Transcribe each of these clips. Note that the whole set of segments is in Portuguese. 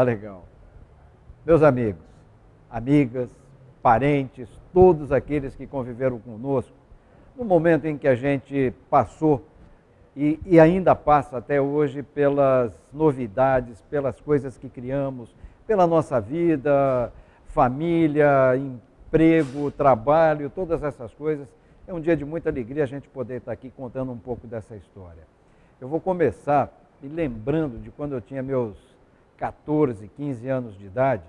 Tá legal. Meus amigos, amigas, parentes, todos aqueles que conviveram conosco, no momento em que a gente passou e, e, ainda passa até hoje pelas novidades, pelas coisas que criamos, pela nossa vida, família, emprego, trabalho, todas essas coisas. É um dia de muita alegria a gente poder estar aqui contando um pouco dessa história. Eu vou começar me lembrando de quando eu tinha meus 14, 15 anos de idade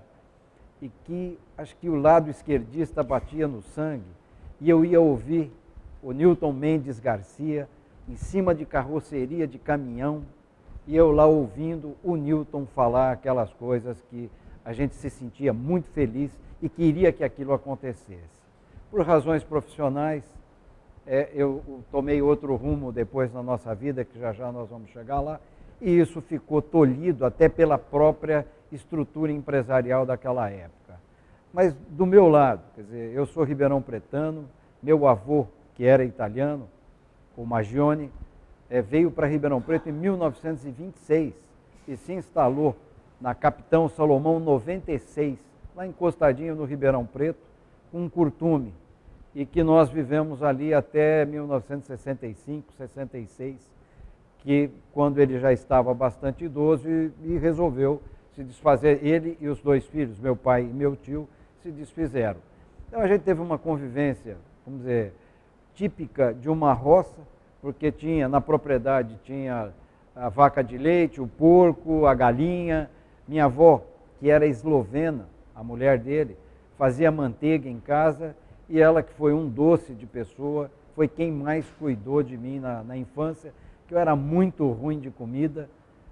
e que acho que o lado esquerdista batia no sangue e eu ia ouvir o Newton Mendes Garcia em cima de carroceria de caminhão e eu lá ouvindo o Newton falar aquelas coisas que a gente se sentia muito feliz e queria que aquilo acontecesse. Por razões profissionais, é, eu tomei outro rumo depois na nossa vida, que já já nós vamos chegar lá, e isso ficou tolhido até pela própria estrutura empresarial daquela época. Mas do meu lado, quer dizer, eu sou ribeirão pretano, meu avô, que era italiano, o Magione, é, veio para Ribeirão Preto em 1926 e se instalou na Capitão Salomão 96, lá encostadinho no Ribeirão Preto, com um curtume, e que nós vivemos ali até 1965, 66, que quando ele já estava bastante idoso e, e resolveu se desfazer, ele e os dois filhos, meu pai e meu tio, se desfizeram. Então a gente teve uma convivência, vamos dizer, típica de uma roça, porque tinha na propriedade tinha a vaca de leite, o porco, a galinha. Minha avó, que era eslovena, a mulher dele, fazia manteiga em casa e ela que foi um doce de pessoa, foi quem mais cuidou de mim na, na infância, que eu era muito ruim de comida,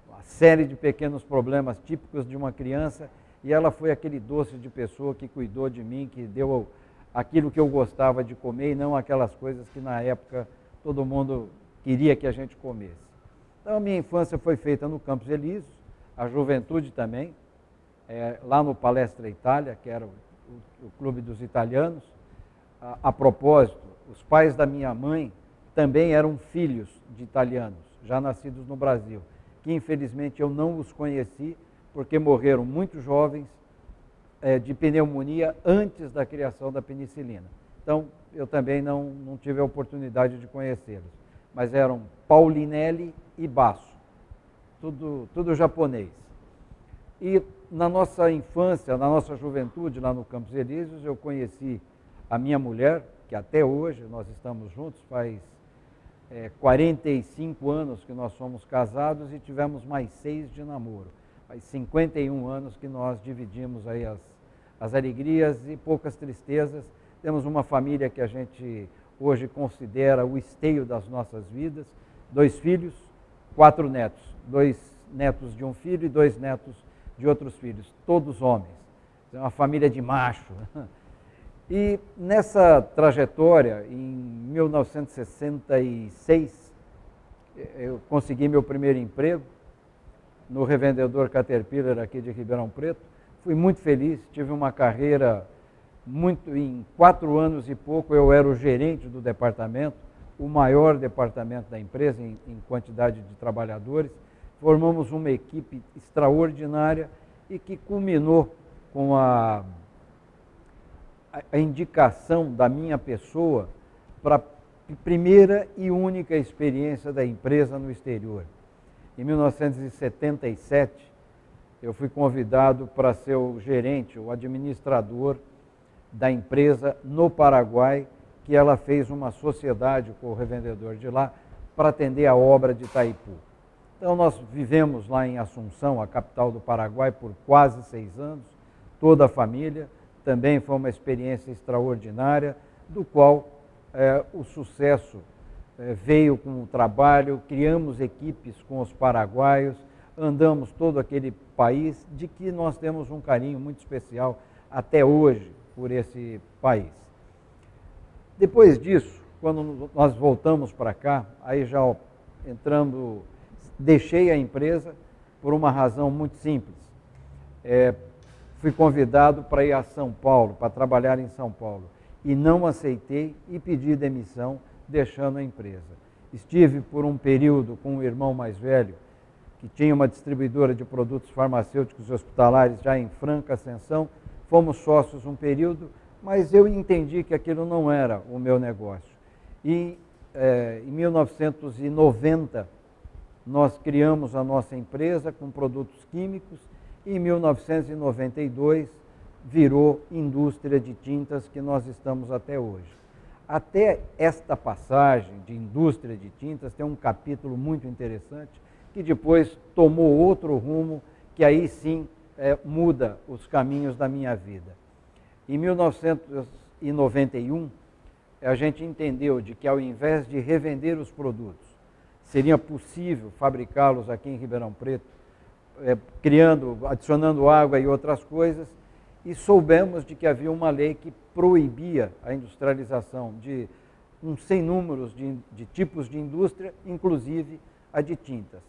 uma série de pequenos problemas típicos de uma criança, e ela foi aquele doce de pessoa que cuidou de mim, que deu aquilo que eu gostava de comer e não aquelas coisas que na época todo mundo queria que a gente comesse. Então a minha infância foi feita no Campos Elíseos, a juventude também, é, lá no Palestra Itália, que era o, o, o clube dos italianos. A, a, propósito, os pais da minha mãe também eram filhos de italianos, já nascidos no Brasil, que infelizmente eu não os conheci, porque morreram muito jovens de pneumonia antes da criação da penicilina. Então, eu também não, não tive a oportunidade de conhecê-los. Mas eram Paulinelli e Basso, tudo, tudo japonês. E na nossa infância, na nossa juventude, lá no Campos Elíseos, eu conheci a minha mulher, que até hoje nós estamos juntos, faz é, 45 anos que nós somos casados e tivemos mais seis de namoro. Faz 51 anos que nós dividimos aí as, as alegrias e poucas tristezas. Temos uma família que a gente hoje considera o esteio das nossas vidas. Dois filhos, quatro netos. Dois netos de um filho e dois netos de outros filhos, todos homens. É uma família de macho. E nessa trajetória, em 1966, eu consegui meu primeiro emprego no revendedor Caterpillar aqui de Ribeirão Preto. Fui muito feliz, tive uma carreira muito, em quatro anos e pouco eu era o gerente do departamento, o maior departamento da empresa em, em quantidade de trabalhadores. Formamos uma equipe extraordinária e que culminou com a, a indicação da minha pessoa para a primeira e única experiência da empresa no exterior. Em 1977, eu fui convidado para ser o gerente, o administrador da empresa no Paraguai, que ela fez uma sociedade com o revendedor de lá para atender a obra de Itaipu. Então nós vivemos lá em Assunção, a capital do Paraguai, por quase seis anos, toda a família. Também foi uma experiência extraordinária, do qual é, o sucesso é, veio com o trabalho, criamos equipes com os paraguaios, andamos todo aquele país de que nós temos um carinho muito especial até hoje por esse país. Depois disso, quando nós voltamos para cá, aí já entrando, deixei a empresa por uma razão muito simples. É, fui convidado para ir a São Paulo, para trabalhar em São Paulo, e não aceitei e pedi demissão, deixando a empresa. Estive por um período com um irmão mais velho, que tinha uma distribuidora de produtos farmacêuticos e hospitalares já em franca ascensão. Fomos sócios um período, mas eu entendi que aquilo não era o meu negócio. E é, em 1990, nós criamos a nossa empresa com produtos químicos e em 1992 virou indústria de tintas que nós estamos até hoje. Até esta passagem de indústria de tintas tem um capítulo muito interessante que depois tomou outro rumo que aí sim é, muda os caminhos da minha vida. Em 1991, a gente entendeu de que ao invés de revender os produtos, seria possível fabricá-los aqui em Ribeirão Preto, é, criando, adicionando água e outras coisas, e soubemos de que havia uma lei que proibia a industrialização de um sem números de, de tipos de indústria, inclusive a de tintas.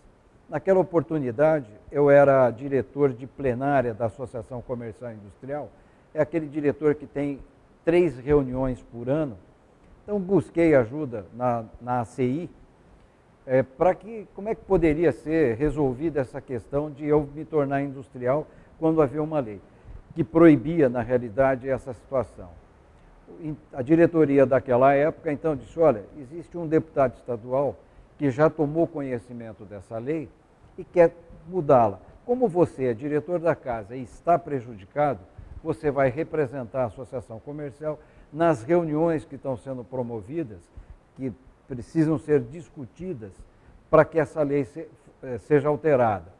Naquela oportunidade, eu era diretor de plenária da Associação Comercial Industrial, é aquele diretor que tem três reuniões por ano. Então, busquei ajuda na, na ACI é, para que, como é que poderia ser resolvida essa questão de eu me tornar industrial quando havia uma lei que proibia, na realidade, essa situação. A diretoria daquela época, então, disse, olha, existe um deputado estadual que já tomou conhecimento dessa lei e quer mudá-la. Como você é diretor da casa e está prejudicado, você vai representar a associação comercial nas reuniões que estão sendo promovidas, que precisam ser discutidas para que essa lei eh, seja alterada.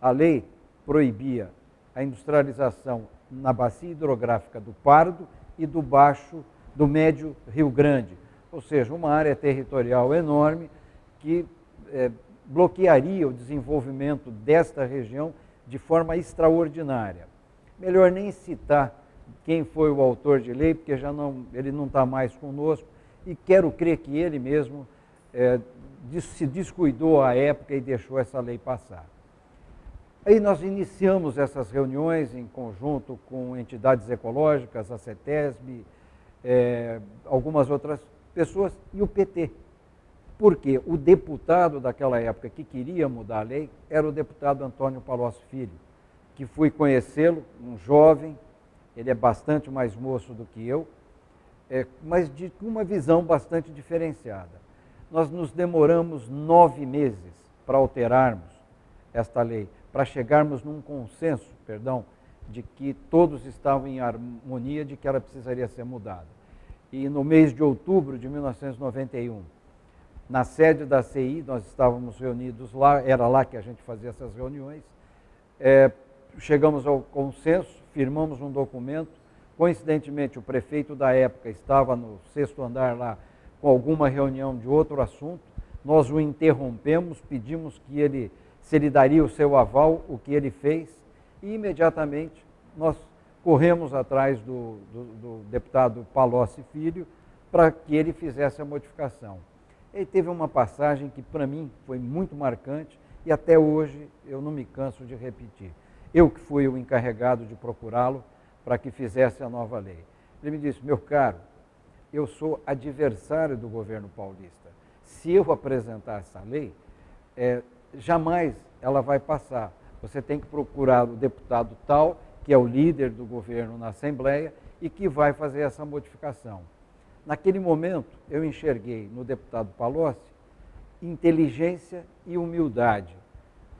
A lei proibia a industrialização na bacia hidrográfica do Pardo e do Baixo, do Médio Rio Grande, ou seja, uma área territorial enorme que é, bloquearia o desenvolvimento desta região de forma extraordinária. Melhor nem citar quem foi o autor de lei, porque já não, ele não está mais conosco, e quero crer que ele mesmo é, se descuidou à época e deixou essa lei passar. Aí nós iniciamos essas reuniões em conjunto com entidades ecológicas, a CETESB, é, algumas outras pessoas e o PT. Porque o deputado daquela época que queria mudar a lei era o deputado Antônio Palocci Filho, que fui conhecê-lo, um jovem, ele é bastante mais moço do que eu, é, mas de uma visão bastante diferenciada. Nós nos demoramos nove meses para alterarmos esta lei, para chegarmos num consenso, perdão, de que todos estavam em harmonia de que ela precisaria ser mudada. E no mês de outubro de 1991, na sede da CI, nós estávamos reunidos lá, era lá que a gente fazia essas reuniões, é, chegamos ao consenso, firmamos um documento. Coincidentemente, o prefeito da época estava no sexto andar lá com alguma reunião de outro assunto. Nós o interrompemos, pedimos que ele, se ele daria o seu aval, o que ele fez, e imediatamente nós corremos atrás do, do, do deputado Palocci Filho para que ele fizesse a modificação. Ele teve uma passagem que para mim foi muito marcante e até hoje eu não me canso de repetir. Eu que fui o encarregado de procurá-lo para que fizesse a nova lei. Ele me disse, meu caro, eu sou adversário do governo paulista. Se eu apresentar essa lei, é, jamais ela vai passar. Você tem que procurar o deputado tal, que é o líder do governo na Assembleia, e que vai fazer essa modificação. Naquele momento, eu enxerguei no deputado Palocci inteligência e humildade.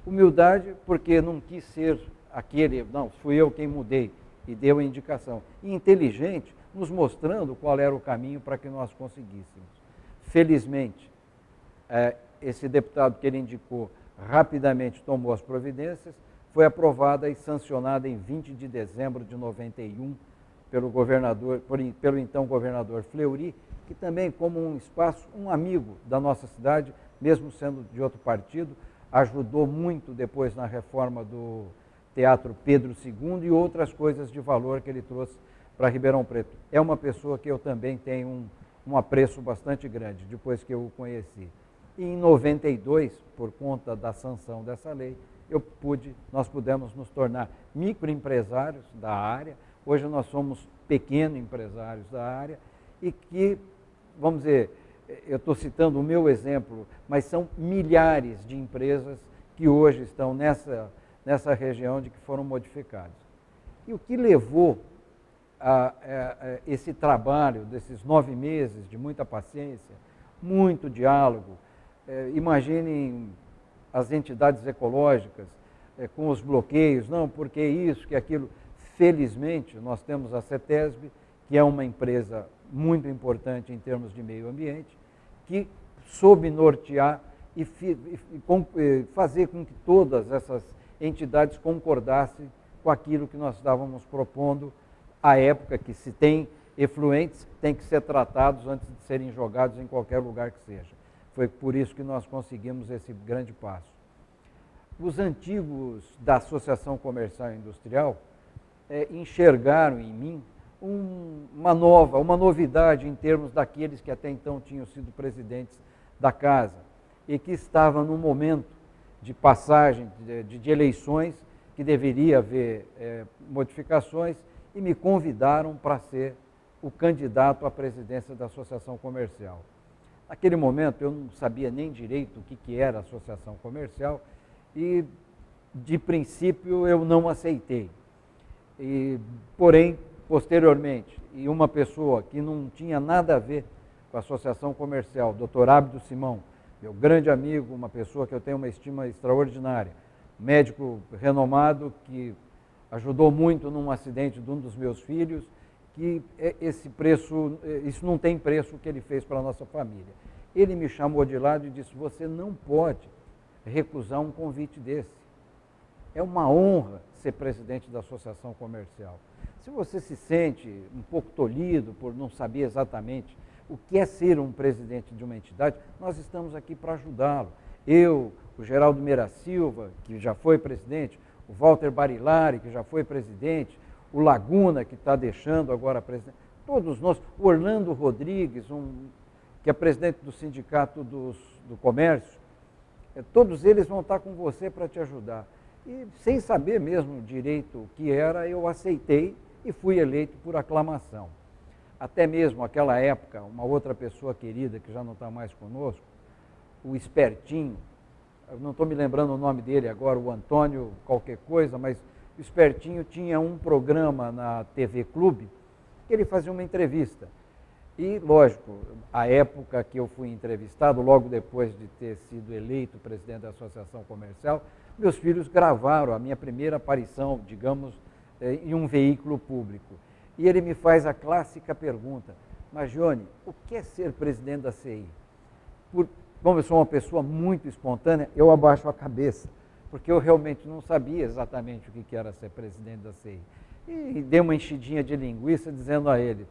Humildade porque não quis ser aquele, não, fui eu quem mudei e deu a indicação. E inteligente, nos mostrando qual era o caminho para que nós conseguíssemos. Felizmente, é, esse deputado que ele indicou rapidamente tomou as providências, foi aprovada e sancionada em 20 de dezembro de 91 pelo governador, por, pelo então governador Fleury, que também como um espaço, um amigo da nossa cidade, mesmo sendo de outro partido, ajudou muito depois na reforma do Teatro Pedro II e outras coisas de valor que ele trouxe para Ribeirão Preto. É uma pessoa que eu também tenho um, um apreço bastante grande depois que eu o conheci. E em 92, por conta da sanção dessa lei, eu pude, nós pudemos nos tornar microempresários da área. Hoje nós somos pequenos empresários da área e que, vamos dizer, eu estou citando o meu exemplo, mas são milhares de empresas que hoje estão nessa, nessa região de que foram modificadas. E o que levou a, a, a esse trabalho desses nove meses de muita paciência, muito diálogo, é, imaginem as entidades ecológicas é, com os bloqueios, não, porque isso, que aquilo. Felizmente, nós temos a CETESB, que é uma empresa muito importante em termos de meio ambiente, que soube nortear e, fazer com que todas essas entidades concordassem com aquilo que nós estávamos propondo à época que se tem efluentes, tem que ser tratados antes de serem jogados em qualquer lugar que seja. Foi por isso que nós conseguimos esse grande passo. Os antigos da Associação Comercial e Industrial é, enxergaram em mim um, uma nova, uma novidade em termos daqueles que até então tinham sido presidentes da casa e que estavam no momento de passagem de, de, eleições que deveria haver é, modificações e me convidaram para ser o candidato à presidência da Associação Comercial. Naquele momento eu não sabia nem direito o que, que era associação comercial e, de princípio, eu não aceitei. E, porém, posteriormente, e uma pessoa que não tinha nada a ver com a associação comercial, Dr. Ábido Simão, meu grande amigo, uma pessoa que eu tenho uma estima extraordinária, médico renomado que ajudou muito num acidente de um dos meus filhos que é, esse preço, é, isso não tem preço que ele fez para a nossa família. Ele me chamou de lado e disse: Você não pode recusar um convite desse. É uma honra ser presidente da associação comercial. Se você se sente um pouco tolhido por não saber exatamente o que é ser um presidente de uma entidade, nós estamos aqui para ajudá-lo. Eu, o Geraldo Meira Silva, que já foi presidente, o Walter Barilari, que já foi presidente, o Laguna, que está deixando agora a presidência, todos nós, o Orlando Rodrigues, um, que é presidente do Sindicato dos, do Comércio, é, todos eles vão estar com você para te ajudar. E sem saber mesmo direito o que era, eu aceitei e fui eleito por aclamação. Até mesmo aquela época, uma outra pessoa querida que já não está mais conosco, o Espertinho, não estou me lembrando o nome dele agora, o Antônio qualquer coisa, mas o Espertinho tinha um programa na TV Clube que ele fazia uma entrevista. E, lógico, a época que eu fui entrevistado, logo depois de ter sido eleito presidente da Associação Comercial, meus filhos gravaram a minha primeira aparição, digamos, eh, em um veículo público. E ele me faz a clássica pergunta, mas, Johnny, o que é ser presidente da CI? Por, como eu sou uma pessoa muito espontânea, eu abaixo a cabeça porque eu realmente não sabia exatamente o que era ser presidente da CI. E dei uma enchidinha de linguiça dizendo a ele,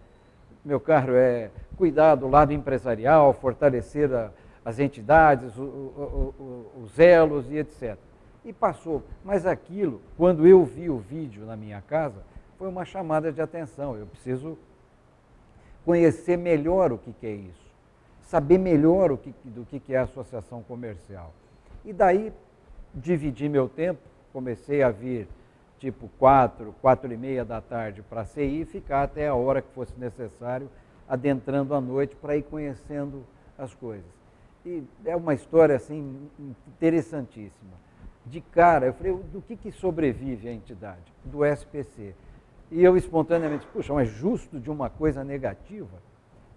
meu caro, é cuidar do lado empresarial, fortalecer a, as entidades, o, o, o, os elos e etc. E passou. Mas aquilo, quando eu vi o vídeo na minha casa, foi uma chamada de atenção. Eu preciso conhecer melhor o que, é isso, saber melhor o que, do que, que é a associação comercial. E daí dividi meu tempo, comecei a vir tipo quatro, quatro e meia da tarde para a CI e ficar até a hora que fosse necessário, adentrando à noite para ir conhecendo as coisas. E é uma história assim interessantíssima. De cara, eu falei, do que, que sobrevive a entidade? Do SPC. E eu espontaneamente, puxa, mas justo de uma coisa negativa?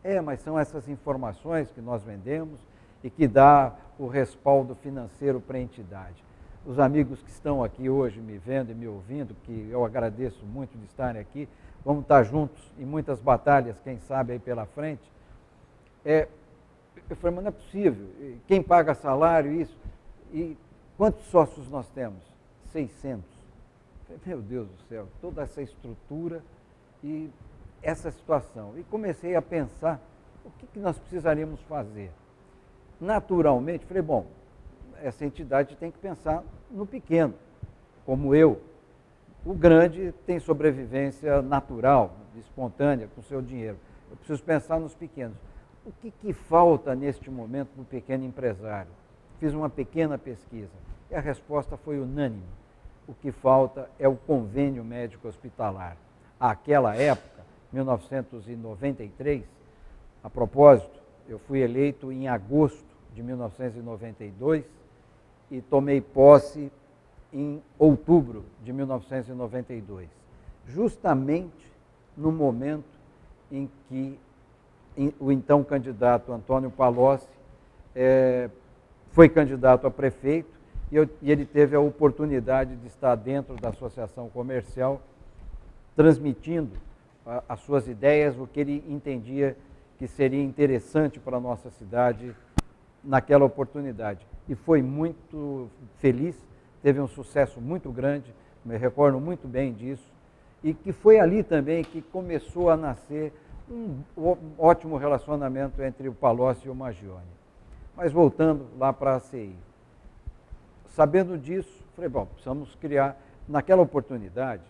É, mas são essas informações que nós vendemos e que dá o respaldo financeiro para a entidade os amigos que estão aqui hoje me vendo e me ouvindo, que eu agradeço muito de estarem aqui, vamos estar juntos em muitas batalhas, quem sabe aí pela frente. É, eu falei, mas não é possível, quem paga salário, isso, e quantos sócios nós temos? 600. Falei, meu Deus do céu, toda essa estrutura e essa situação. E comecei a pensar o que, que nós precisaríamos fazer. Naturalmente, falei, bom, essa entidade tem que pensar no pequeno, como eu. O grande tem sobrevivência natural, espontânea, com seu dinheiro. Eu preciso pensar nos pequenos. o que, que falta neste momento para o pequeno empresário? Fiz uma pequena pesquisa e a resposta foi unânime. O que falta é o convênio médico hospitalar. Àquela época, 1993, a propósito, eu fui eleito em agosto de 1992 e tomei posse em outubro de 1992, justamente no momento em que o então candidato Antônio Palocci é, foi candidato a prefeito e, eu, e ele teve a oportunidade de estar dentro da associação comercial, transmitindo a, as suas ideias, o que ele entendia que seria interessante para a nossa cidade naquela oportunidade. E foi muito feliz, teve um sucesso muito grande, me recordo muito bem disso, e que foi ali também que começou a nascer um ótimo relacionamento entre o Palocci e o Magione. Mas voltando lá para a CI. Sabendo disso, falei, bom, precisamos criar, naquela oportunidade,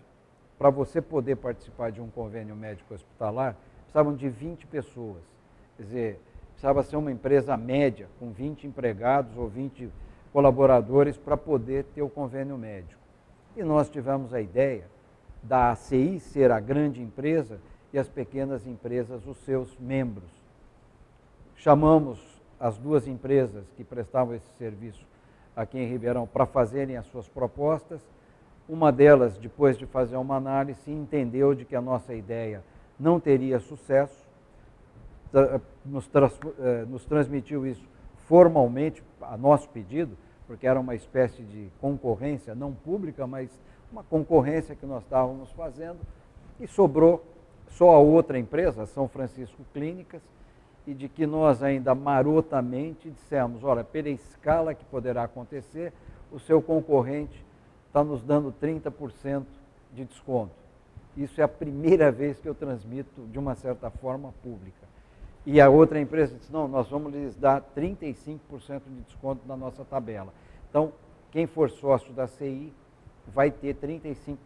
para você poder participar de um convênio médico hospitalar, precisavam de 20 pessoas. Quer dizer, precisava ser uma empresa média, com 20 empregados ou 20 colaboradores para poder ter o convênio médico. E nós tivemos a ideia da ACI ser a grande empresa e as pequenas empresas os seus membros. Chamamos as duas empresas que prestavam esse serviço aqui em Ribeirão para fazerem as suas propostas. Uma delas, depois de fazer uma análise, entendeu de que a nossa ideia não teria sucesso, nos, trans, eh, nos transmitiu isso formalmente, a nosso pedido, porque era uma espécie de concorrência, não pública, mas uma concorrência que nós estávamos fazendo, e sobrou só a outra empresa, São Francisco Clínicas, e de que nós ainda marotamente dissemos, olha, pela escala que poderá acontecer, o seu concorrente está nos dando 30% de desconto. Isso é a primeira vez que eu transmito de uma certa forma pública. E a outra empresa disse, não, nós vamos lhes dar 35% de desconto na nossa tabela. Então, quem for sócio da CI vai ter 35%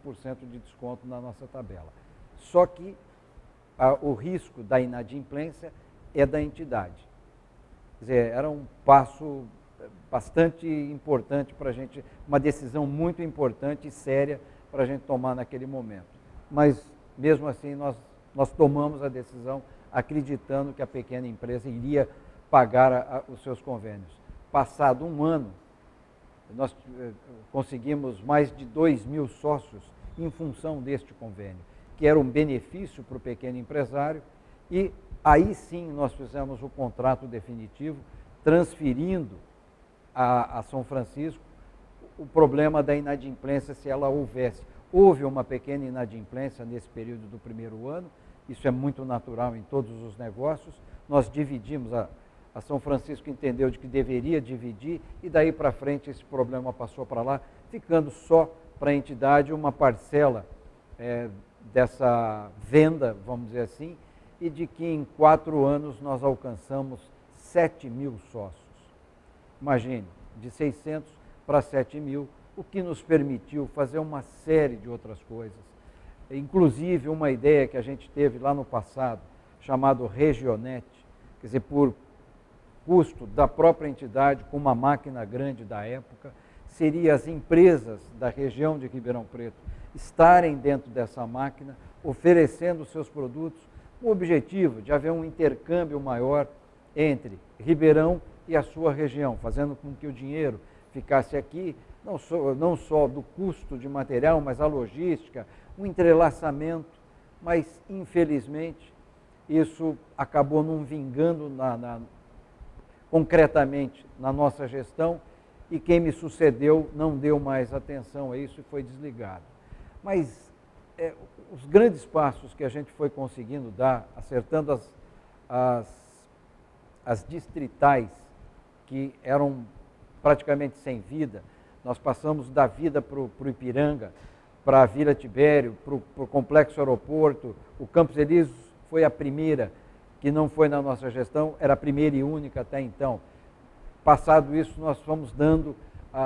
de desconto na nossa tabela. Só que a, o risco da inadimplência é da entidade. Quer dizer, era um passo bastante importante para a gente, uma decisão muito importante e séria para a gente tomar naquele momento. Mas, mesmo assim, nós, nós tomamos a decisão acreditando que a pequena empresa iria pagar a, a, os seus convênios. Passado um ano, nós eh, conseguimos mais de 2 mil sócios em função deste convênio, que era um benefício para o pequeno empresário e Aí sim nós fizemos o contrato definitivo, transferindo a, a São Francisco o problema da inadimplência, se ela houvesse. Houve uma pequena inadimplência nesse período do primeiro ano, isso é muito natural em todos os negócios. Nós dividimos, a, a São Francisco entendeu de que deveria dividir, e daí para frente esse problema passou para lá, ficando só para a entidade uma parcela é, dessa venda, vamos dizer assim, e de que em quatro anos nós alcançamos 7 mil sócios. Imagine, de 600 para 7 mil, o que nos permitiu fazer uma série de outras coisas. Inclusive uma ideia que a gente teve lá no passado, chamado Regionet, quer dizer, por custo da própria entidade, com uma máquina grande da época, seria as empresas da região de Ribeirão Preto estarem dentro dessa máquina, oferecendo seus produtos o objetivo de haver um intercâmbio maior entre Ribeirão e a sua região, fazendo com que o dinheiro ficasse aqui, não só, não só do custo de material, mas a logística, um entrelaçamento, mas infelizmente isso acabou não vingando na, na, concretamente na nossa gestão e quem me sucedeu não deu mais atenção a isso e foi desligado. Mas é, os grandes passos que a gente foi conseguindo dar, acertando as, as, as distritais que eram praticamente sem vida, nós passamos da vida para o Ipiranga, para a Vila Tibério, para o Complexo Aeroporto, o Campos Elíseos foi a primeira que não foi na nossa gestão, era a primeira e única até então. Passado isso, nós fomos dando,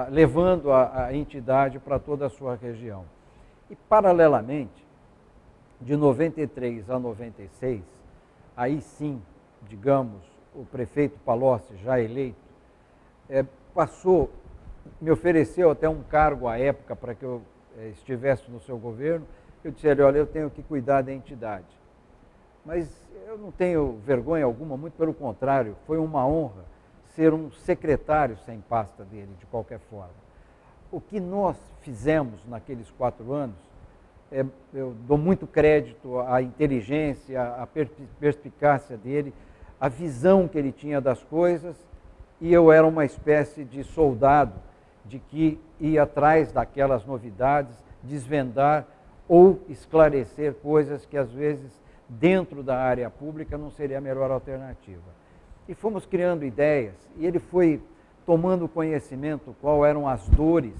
levando a, a entidade para toda a sua região. E, paralelamente, de 93 a 96, aí sim, digamos, o prefeito Palocci, já eleito, é, passou, me ofereceu até um cargo à época para que eu é, estivesse no seu governo. Eu disse ele, olha, eu tenho que cuidar da entidade. Mas eu não tenho vergonha alguma, muito pelo contrário, foi uma honra ser um secretário sem pasta dele, de qualquer forma. O que nós fizemos naqueles quatro anos, é, eu dou muito crédito à inteligência, à perspicácia dele, à visão que ele tinha das coisas, e eu era uma espécie de soldado de que ia atrás daquelas novidades, desvendar ou esclarecer coisas que às vezes dentro da área pública não seria a melhor alternativa. E fomos criando ideias, e ele foi tomando conhecimento qual eram as dores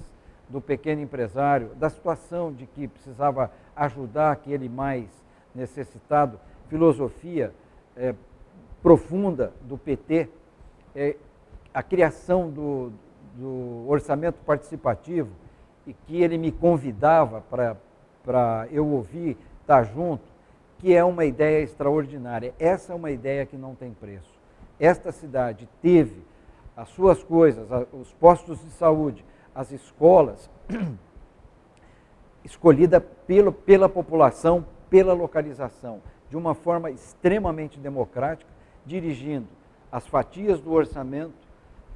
do pequeno empresário, da situação de que precisava ajudar aquele mais necessitado, filosofia é, profunda do PT, é, a criação do, do orçamento participativo, e que ele me convidava para eu ouvir, estar junto, que é uma ideia extraordinária. Essa é uma ideia que não tem preço. Esta cidade teve as suas coisas, os postos de saúde, as escolas, escolhida pelo, pela população, pela localização, de uma forma extremamente democrática, dirigindo as fatias do orçamento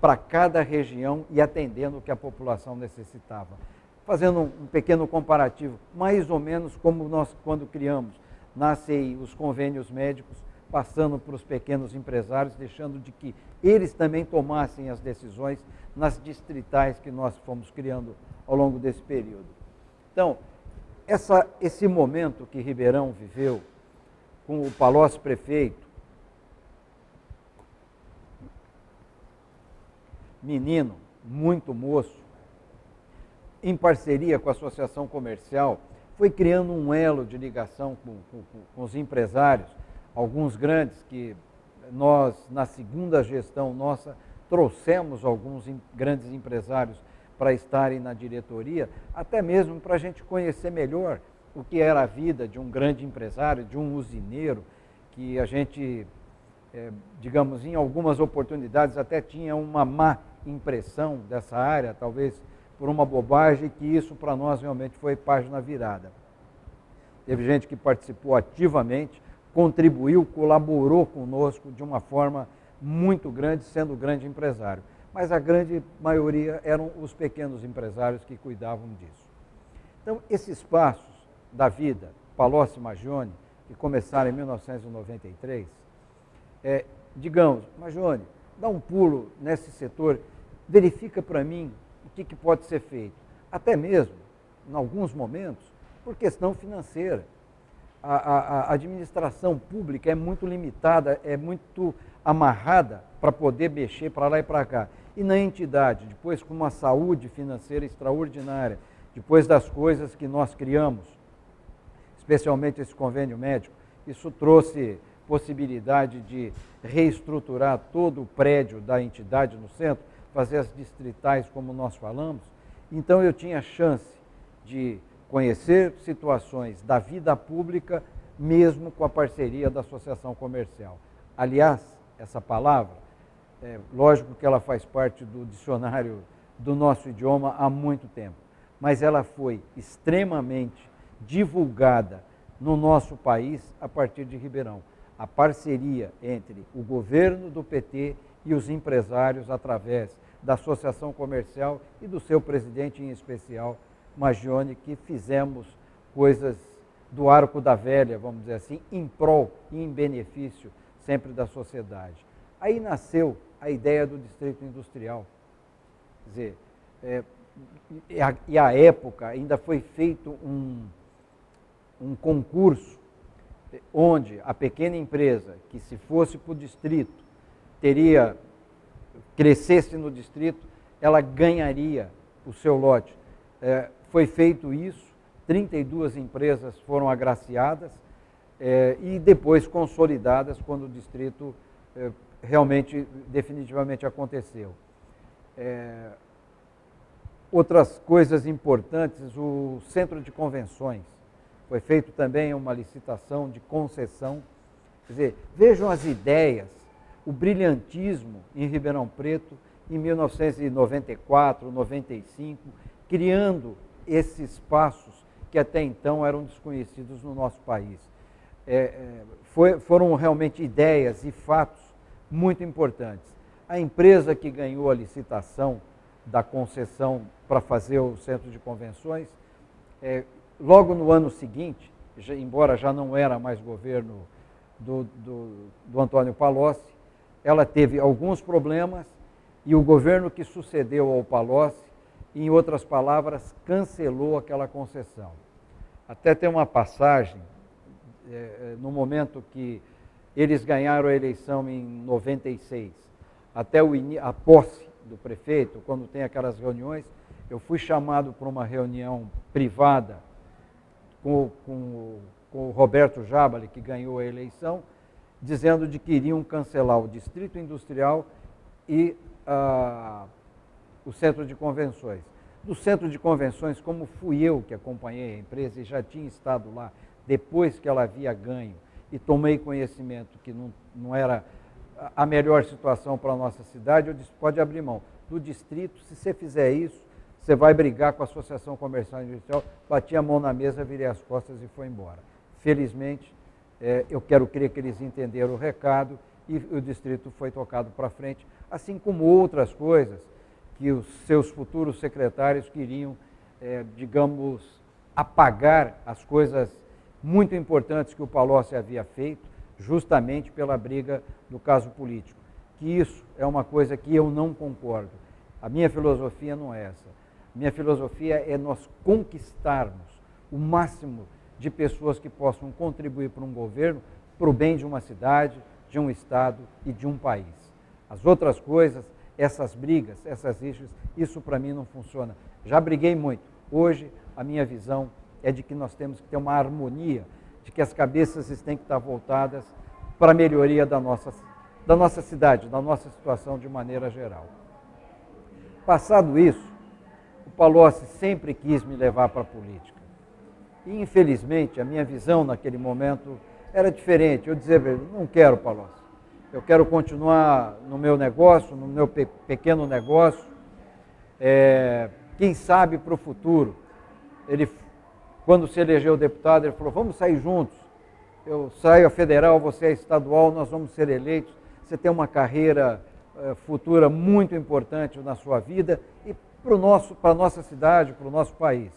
para cada região e atendendo o que a população necessitava. Fazendo um pequeno comparativo, mais ou menos como nós, quando criamos nascem os convênios médicos, passando para os pequenos empresários, deixando de que eles também tomassem as decisões nas distritais que nós fomos criando ao longo desse período. Então, essa, esse momento que Ribeirão viveu, com o Palocci prefeito, menino, muito moço, em parceria com a Associação Comercial, foi criando um elo de ligação com, com, com os empresários, alguns grandes que nós, na segunda gestão nossa, trouxemos alguns grandes empresários para estarem na diretoria, até mesmo para a gente conhecer melhor o que era a vida de um grande empresário, de um usineiro, que a gente, é, digamos, em algumas oportunidades até tinha uma má impressão dessa área, talvez por uma bobagem, que isso para nós realmente foi página virada. Teve gente que participou ativamente, contribuiu, colaborou conosco de uma forma muito grande, sendo grande empresário. Mas a grande maioria eram os pequenos empresários que cuidavam disso. Então, esses passos da vida, Palocci Magione, que começaram em 1993, é, digamos, Magione, dá um pulo nesse setor, verifica para mim o que, que pode ser feito. Até mesmo, em alguns momentos, por questão financeira. A, a, administração pública é muito limitada, é muito amarrada para poder mexer para lá e para cá. E na entidade, depois com uma saúde financeira extraordinária, depois das coisas que nós criamos, especialmente esse convênio médico, isso trouxe possibilidade de reestruturar todo o prédio da entidade no centro, fazer as distritais como nós falamos. Então eu tinha chance de conhecer situações da vida pública, mesmo com a parceria da associação comercial. Aliás, essa palavra, é, lógico que ela faz parte do dicionário do nosso idioma há muito tempo, mas ela foi extremamente divulgada no nosso país a partir de Ribeirão. A parceria entre o governo do PT e os empresários através da associação comercial e do seu presidente em especial, Magione, que fizemos coisas do arco da velha, vamos dizer assim, em prol e em benefício sempre da sociedade. Aí nasceu a ideia do distrito industrial. Quer dizer, é, e, a, e a época ainda foi feito um, um concurso onde a pequena empresa que se fosse para o distrito teria crescesse no distrito, ela ganharia o seu lote. É, foi feito isso, 32 empresas foram agraciadas é, e depois consolidadas quando o distrito é, realmente, definitivamente aconteceu. É, outras coisas importantes, o centro de convenções. Foi feito também uma licitação de concessão. Quer dizer, vejam as ideias, o brilhantismo em Ribeirão Preto em 1994, 95, criando esses espaços que até então eram desconhecidos no nosso país. É, é, foi, foram realmente ideias e fatos muito importantes. A empresa que ganhou a licitação da concessão para fazer o centro de convenções, é, logo no ano seguinte, já, embora já não era mais governo do, do, do Antônio Palocci, ela teve alguns problemas e o governo que sucedeu ao Palocci, em outras palavras, cancelou aquela concessão. Até tem uma passagem, é, é no momento que eles ganharam a eleição em 96, até o, a posse do prefeito, quando tem aquelas reuniões, eu fui chamado para uma reunião privada com, com, com o Roberto Jabali, que ganhou a eleição, dizendo de que iriam cancelar o Distrito Industrial e ah, o Centro de Convenções. Do Centro de Convenções, como fui eu que acompanhei a empresa e já tinha estado lá depois que ela havia ganho e tomei conhecimento que não, não era a melhor situação para a nossa cidade, eu disse, pode abrir mão. Do distrito, se você fizer isso, você vai brigar com a Associação Comercial e Industrial. Bati a mão na mesa, virei as costas e foi embora. Felizmente, é, eu quero crer que eles entenderam o recado e o distrito foi tocado para frente, assim como outras coisas que os seus futuros secretários queriam, é, digamos, apagar as coisas muito importantes que o Palocci havia feito, justamente pela briga do caso político. Que isso é uma coisa que eu não concordo. A minha filosofia não é essa. Minha filosofia é nós conquistarmos o máximo de pessoas que possam contribuir para um governo, para o bem de uma cidade, de um estado e de um país. As outras coisas, essas brigas, essas rixas, isso para mim não funciona. Já briguei muito. Hoje a minha visão é de que nós temos que ter uma harmonia de que as cabeças têm que estar voltadas para a melhoria da nossa, da nossa cidade, da nossa situação de maneira geral. Passado isso, o Palocci sempre quis me levar para a política. E, infelizmente, a minha visão naquele momento era diferente. Eu dizia, não quero Palocci. Eu quero continuar no meu negócio, no meu pe pequeno negócio. É, quem sabe para o futuro. Ele quando se elegeu deputado, ele falou: vamos sair juntos. Eu saio a federal, você é estadual, nós vamos ser eleitos. Você tem uma carreira eh, futura muito importante na sua vida e para a nossa cidade, para o nosso país.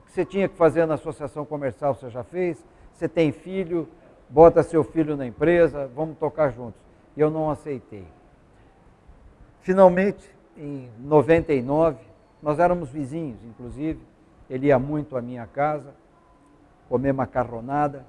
O que você tinha que fazer na associação comercial você já fez. Você tem filho, bota seu filho na empresa, vamos tocar juntos. E eu não aceitei. Finalmente, em 99, nós éramos vizinhos, inclusive, ele ia muito à minha casa, comer macarronada.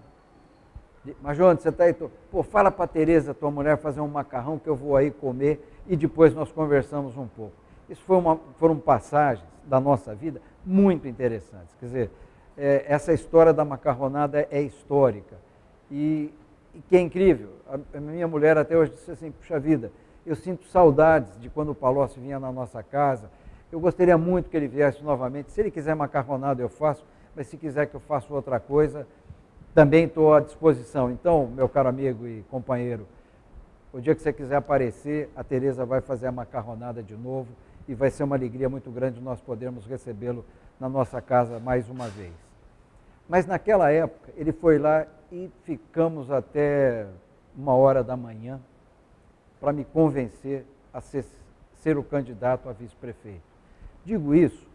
Mas, João, você está aí? Tô... Pô, fala para a Tereza, tua mulher, fazer um macarrão que eu vou aí comer e depois nós conversamos um pouco. Isso foi uma, foram passagens da nossa vida muito interessantes. Quer dizer, é, essa história da macarronada é histórica. E, e que é incrível. A, a, minha mulher até hoje disse assim, puxa vida, eu sinto saudades de quando o Palocci vinha na nossa casa, eu gostaria muito que ele viesse novamente. Se ele quiser macarronada, eu faço, mas se quiser que eu faça outra coisa, também estou à disposição. Então, meu caro amigo e companheiro, o dia que você quiser aparecer, a Tereza vai fazer a macarronada de novo e vai ser uma alegria muito grande nós podermos recebê-lo na nossa casa mais uma vez. Mas naquela época, ele foi lá e ficamos até uma hora da manhã para me convencer a ser, ser o candidato a vice-prefeito. Digo isso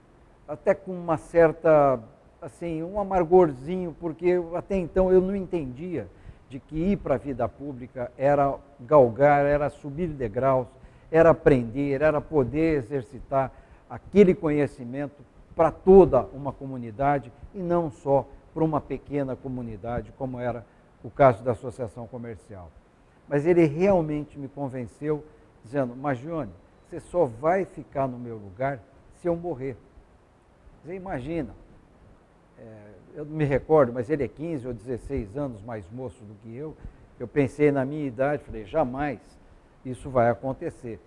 até com uma certa, assim, um amargorzinho, porque até então eu não entendia de que ir para a vida pública era galgar, era subir degraus, era aprender, era poder exercitar aquele conhecimento para toda uma comunidade e não só para uma pequena comunidade, como era o caso da associação comercial. Mas ele realmente me convenceu, dizendo, Magione, você só vai ficar no meu lugar se eu morrer. Você imagina, é, eu não me recordo, mas ele é 15 ou 16 anos mais moço do que eu. Eu pensei na minha idade, falei, jamais isso vai acontecer.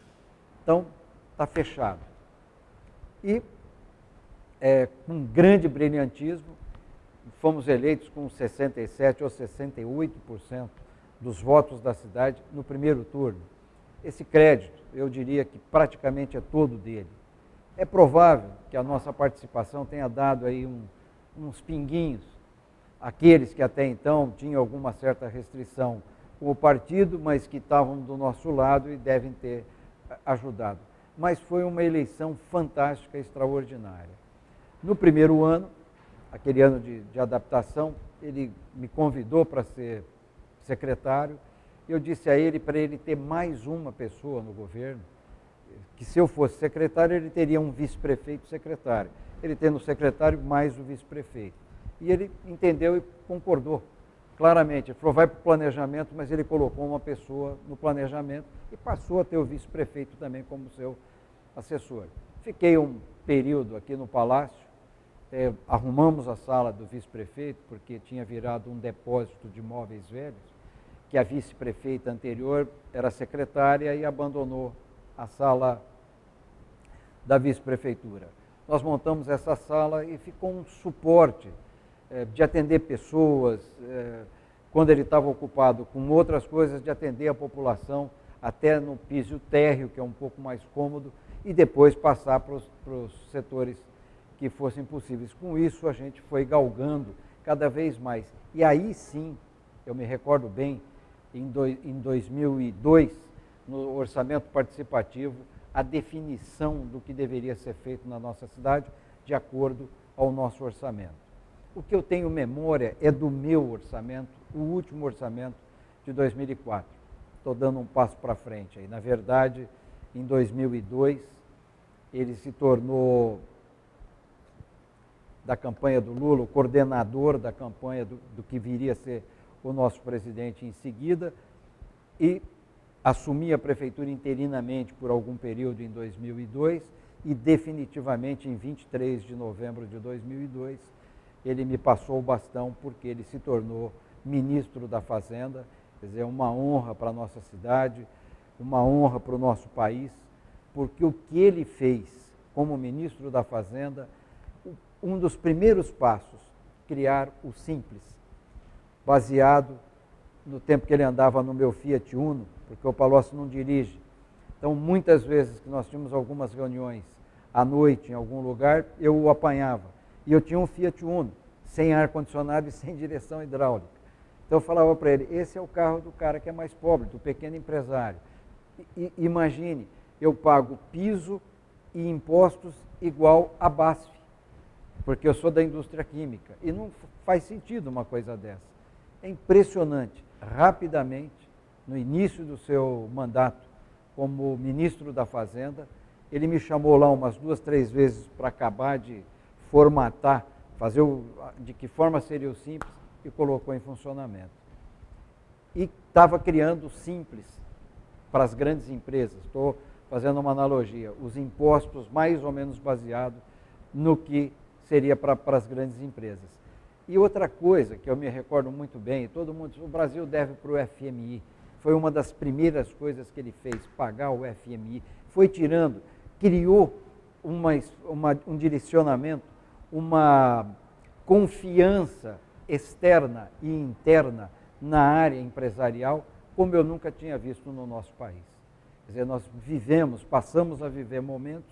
Então, está fechado. E, é, com grande brilhantismo, fomos eleitos com 67% ou 68% dos votos da cidade no primeiro turno. esse crédito, eu diria que praticamente é todo dele. É provável que a nossa participação tenha dado aí um, uns pinguinhos àqueles que até então tinham alguma certa restrição com o partido, mas que estavam do nosso lado e devem ter ajudado. Mas foi uma eleição fantástica, extraordinária. No primeiro ano, aquele ano de, de adaptação, ele me convidou para ser secretário. Eu disse a ele para ele ter mais uma pessoa no governo, que se eu fosse secretário, ele teria um vice-prefeito secretário. Ele tendo o secretário mais o vice-prefeito. E ele entendeu e concordou claramente. Ele falou, vai para o planejamento, mas ele colocou uma pessoa no planejamento e passou a ter o vice-prefeito também como seu assessor. Fiquei um período aqui no Palácio, é, arrumamos a sala do vice-prefeito, porque tinha virado um depósito de móveis velhos, que a vice-prefeita anterior era secretária e abandonou a sala da vice-prefeitura. Nós montamos essa sala e ficou um suporte é, de atender pessoas, é, quando ele estava ocupado com outras coisas, de atender a população até no piso térreo, que é um pouco mais cômodo, e depois passar para os setores que fossem possíveis. Com isso, a gente foi galgando cada vez mais. E aí sim, eu me recordo bem, em, do, em 2002, no orçamento participativo, a definição do que deveria ser feito na nossa cidade, de acordo ao nosso orçamento. O que eu tenho memória é do meu orçamento, o último orçamento de 2004. Estou dando um passo para frente aí. Na verdade, em 2002, ele se tornou da campanha do Lula, o coordenador da campanha do, do que viria a ser o nosso presidente em seguida, e assumi a prefeitura interinamente por algum período em 2002 e definitivamente em 23 de novembro de 2002 ele me passou o bastão porque ele se tornou ministro da Fazenda, quer dizer, uma honra para a nossa cidade, uma honra para o nosso país, porque o que ele fez como ministro da Fazenda um dos primeiros passos, criar o Simples, baseado no tempo que ele andava no meu Fiat Uno, porque o Palocci não dirige. Então, muitas vezes que nós tínhamos algumas reuniões à noite em algum lugar, eu o apanhava. E eu tinha um Fiat Uno, sem ar-condicionado e sem direção hidráulica. Então eu falava para ele, esse é o carro do cara que é mais pobre, do pequeno empresário. Imagine, eu pago piso e impostos igual a BASF porque eu sou da indústria química. E não faz sentido uma coisa dessa. É impressionante. Rapidamente, no início do seu mandato como ministro da Fazenda, ele me chamou lá umas duas, três vezes para acabar de formatar, fazer o, de que forma seria o simples e colocou em funcionamento. E estava criando simples para as grandes empresas. Estou fazendo uma analogia. Os impostos mais ou menos baseados no que seria para as grandes empresas. E outra coisa que eu me recordo muito bem, todo mundo, o Brasil deve para o FMI. Foi uma das primeiras coisas que ele fez, pagar o FMI. Foi tirando, criou uma, uma, um direcionamento, uma confiança externa e interna na área empresarial, como eu nunca tinha visto no nosso país. Quer dizer, nós vivemos, passamos a viver momentos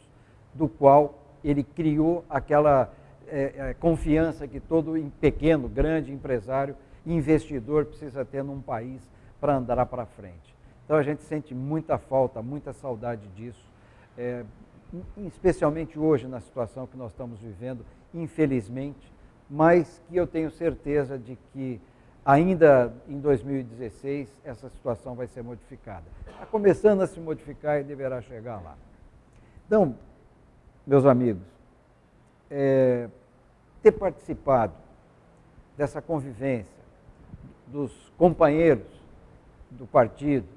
do qual ele criou aquela é, é, confiança que todo pequeno, grande empresário, investidor precisa ter num país para andar para frente. Então a gente sente muita falta, muita saudade disso, é, especialmente hoje na situação que nós estamos vivendo, infelizmente, mas que eu tenho certeza de que ainda em 2016 essa situação vai ser modificada. Está começando a se modificar e deverá chegar lá. Então, meus amigos, é, ter participado dessa convivência dos companheiros do partido,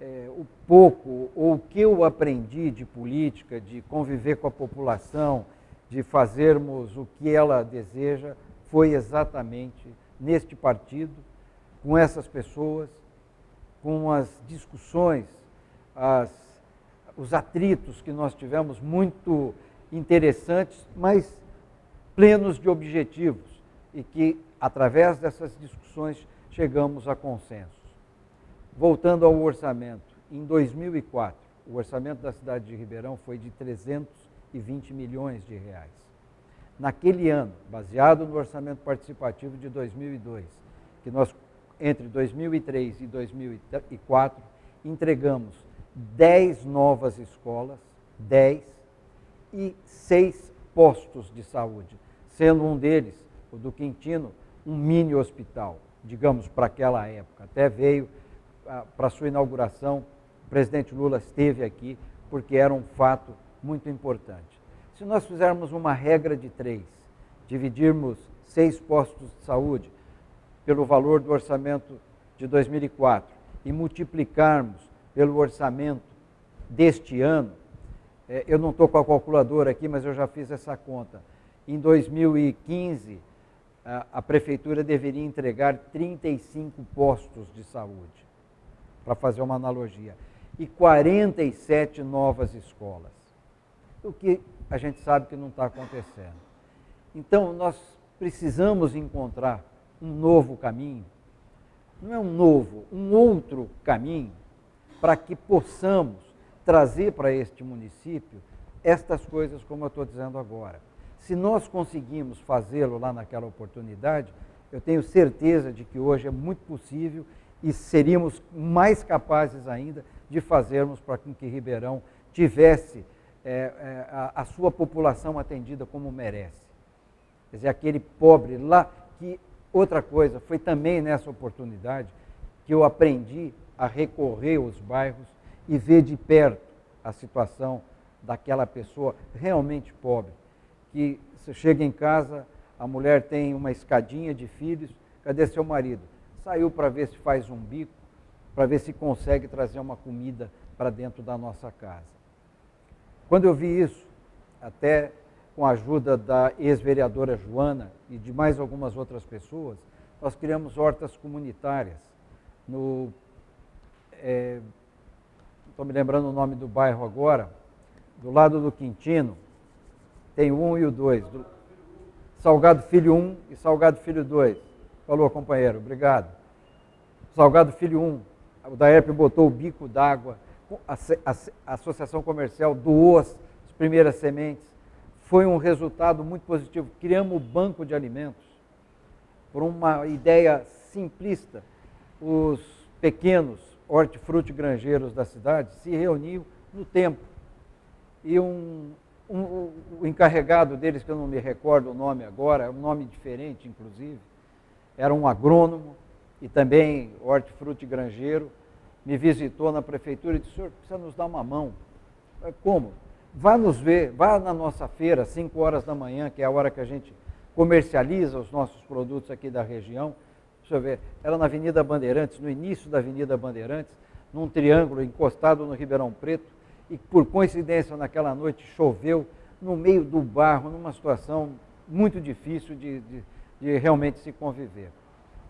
é, o pouco ou o que eu aprendi de política, de conviver com a população, de fazermos o que ela deseja, foi exatamente neste partido, com essas pessoas, com as discussões, as, os atritos que nós tivemos muito interessantes, mas plenos de objetivos e que, através dessas discussões, chegamos a consensos. Voltando ao orçamento, em 2004, o orçamento da cidade de Ribeirão foi de 320 milhões de reais. Naquele ano, baseado no orçamento participativo de 2002, que nós, entre 2003 e 2004, entregamos 10 novas escolas, 10, e 6 postos de saúde, sendo um deles, o do Quintino, um mini hospital, digamos, para aquela época. Até veio ah, para sua inauguração, o presidente Lula esteve aqui, porque era um fato muito importante. Se nós fizermos uma regra de três, dividirmos seis postos de saúde pelo valor do orçamento de 2004 e multiplicarmos pelo orçamento deste ano, é, eu não estou com a calculadora aqui, mas eu já fiz essa conta. Em 2015, a, prefeitura deveria entregar 35 postos de saúde, para fazer uma analogia, e 47 novas escolas. O que a gente sabe que não está acontecendo. Então, nós precisamos encontrar um novo caminho, não é um novo, um outro caminho, para que possamos trazer para este município estas coisas como eu estou dizendo agora. Se nós conseguimos fazê-lo lá naquela oportunidade, eu tenho certeza de que hoje é muito possível e seríamos mais capazes ainda de fazermos para que Ribeirão tivesse é, é, a, a sua população atendida como merece. Quer dizer, aquele pobre lá, que outra coisa, foi também nessa oportunidade que eu aprendi a recorrer aos bairros e ver de perto a situação daquela pessoa realmente pobre, que você chega em casa, a mulher tem uma escadinha de filhos, cadê seu marido? Saiu para ver se faz um bico, para ver se consegue trazer uma comida para dentro da nossa casa. Quando eu vi isso, até com a ajuda da ex-vereadora Joana e de mais algumas outras pessoas, nós criamos hortas comunitárias no é, estou me lembrando o nome do bairro agora, do lado do Quintino, tem o 1 e o 2. Salgado Filho 1 e Salgado Filho 2. Falou, companheiro, obrigado. Salgado Filho 1, o Daerp botou o bico d'água, a, a, Associação Comercial doou as, as primeiras sementes. Foi um resultado muito positivo. Criamos o banco de alimentos por uma ideia simplista. Os pequenos hortifruti granjeiros da cidade se reuniam no tempo. E um, um, o encarregado deles, que eu não me recordo o nome agora, é um nome diferente, inclusive, era um agrônomo e também hortifruti granjeiro, me visitou na prefeitura e disse, senhor, precisa nos dar uma mão. Como? Vá nos ver, vá na nossa feira, 5 horas da manhã, que é a hora que a gente comercializa os nossos produtos aqui da região, Deixa eu ver, era na Avenida Bandeirantes, no início da Avenida Bandeirantes, num triângulo encostado no Ribeirão Preto, e por coincidência naquela noite choveu no meio do barro, numa situação muito difícil de, de, de realmente se conviver.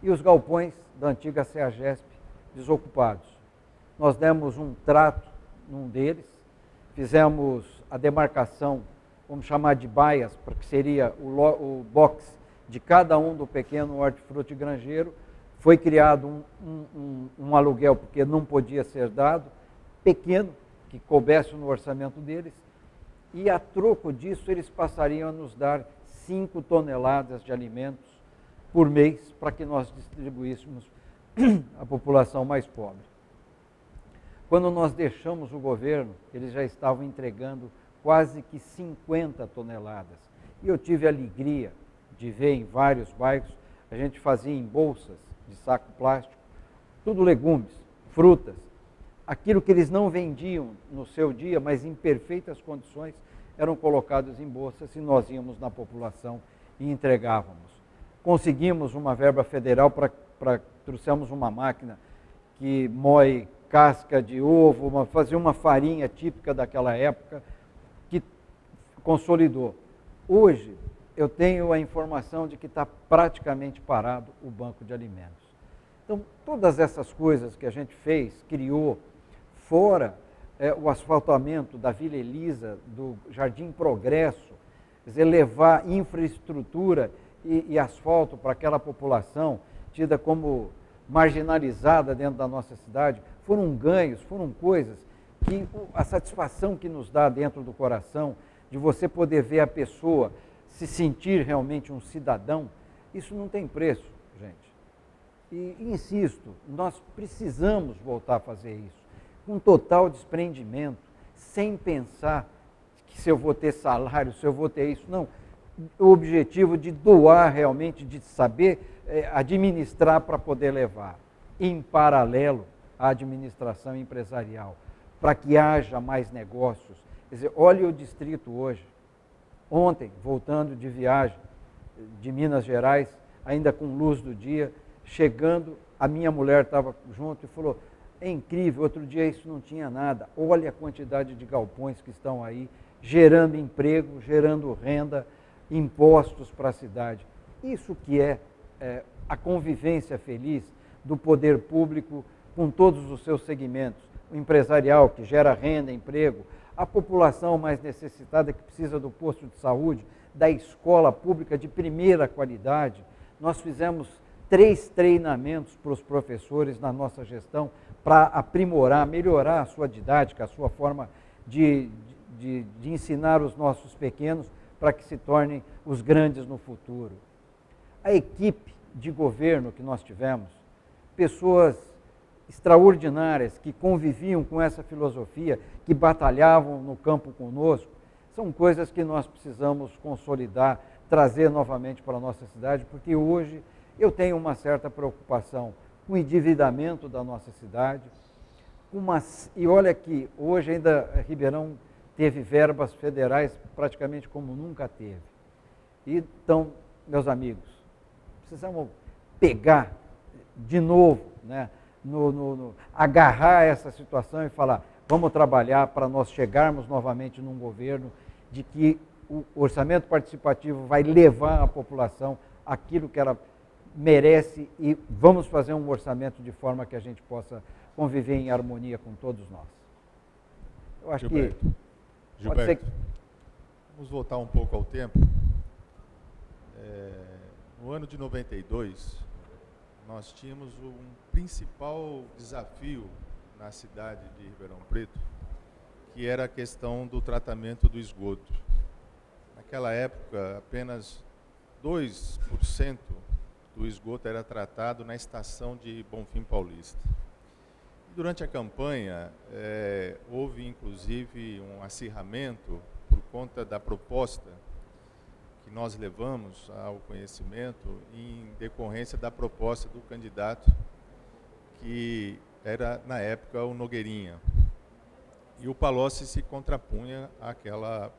E os galpões da antiga CEAGESP desocupados. Nós demos um trato num deles, fizemos a demarcação, vamos chamar de baias, porque seria o, o box de cada um do pequeno hortifruti granjeiro, foi criado um, um, um, um, aluguel, porque não podia ser dado, pequeno, que coubesse no orçamento deles, e a troco disso eles passariam a nos dar 5 toneladas de alimentos por mês para que nós distribuíssemos à população mais pobre. Quando nós deixamos o governo, eles já estavam entregando quase que 50 toneladas. E eu tive a alegria de ver em vários bairros, a gente fazia em bolsas de saco plástico, tudo legumes, frutas, aquilo que eles não vendiam no seu dia, mas em perfeitas condições, eram colocados em bolsas e nós íamos na população e entregávamos. Conseguimos uma verba federal para trouxemos uma máquina que moe casca de ovo, uma, fazia uma farinha típica daquela época, que consolidou. Hoje, eu tenho a informação de que está praticamente parado o banco de alimentos. Então, todas essas coisas que a gente fez, criou, fora é, o asfaltamento da Vila Elisa, do Jardim Progresso, quer dizer, levar infraestrutura e, e asfalto para aquela população tida como marginalizada dentro da nossa cidade, foram ganhos, foram coisas que a satisfação que nos dá dentro do coração de você poder ver a pessoa se sentir realmente um cidadão, isso não tem preço, gente. E insisto, nós precisamos voltar a fazer isso, com total desprendimento, sem pensar que se eu vou ter salário, se eu vou ter isso. Não. O objetivo de doar realmente, de saber é, administrar para poder levar. Em paralelo à administração empresarial, para que haja mais negócios. Quer dizer, olhe o distrito hoje. Ontem, voltando de viagem de Minas Gerais, ainda com luz do dia, chegando, a minha mulher estava junto e falou: é incrível, outro dia isso não tinha nada. Olha a quantidade de galpões que estão aí, gerando emprego, gerando renda, impostos para a cidade. Isso que é, é a convivência feliz do poder público com todos os seus segmentos. O empresarial, que gera renda, emprego, a população mais necessitada que precisa do posto de saúde, da escola pública de primeira qualidade. Nós fizemos três treinamentos para os professores na nossa gestão para aprimorar, melhorar a sua didática, a sua forma de, de, de ensinar os nossos pequenos para que se tornem os grandes no futuro. A equipe de governo que nós tivemos, pessoas extraordinárias que conviviam com essa filosofia, que batalhavam no campo conosco, são coisas que nós precisamos consolidar, trazer novamente para a nossa cidade, porque hoje eu tenho uma certa preocupação com o endividamento da nossa cidade, uma, e olha que hoje ainda Ribeirão teve verbas federais praticamente como nunca teve. Então, meus amigos, precisamos pegar de novo, né, no, no, no, agarrar essa situação e falar: vamos trabalhar para nós chegarmos novamente num governo de que o orçamento participativo vai levar à população aquilo que ela merece e vamos fazer um orçamento de forma que a gente possa conviver em harmonia com todos nós. Eu acho Gilberto. que Gilberto, ser... vamos voltar um pouco ao tempo. É, no ano de 92, nós tínhamos um principal desafio na cidade de Ribeirão Preto, que era a questão do tratamento do esgoto. Naquela época, apenas 2% do esgoto era tratado na estação de Bonfim Paulista. Durante a campanha, é, houve inclusive um acirramento por conta da proposta que nós levamos ao conhecimento em decorrência da proposta do candidato que era, na época, o Nogueirinha. E o Palocci se contrapunha àquela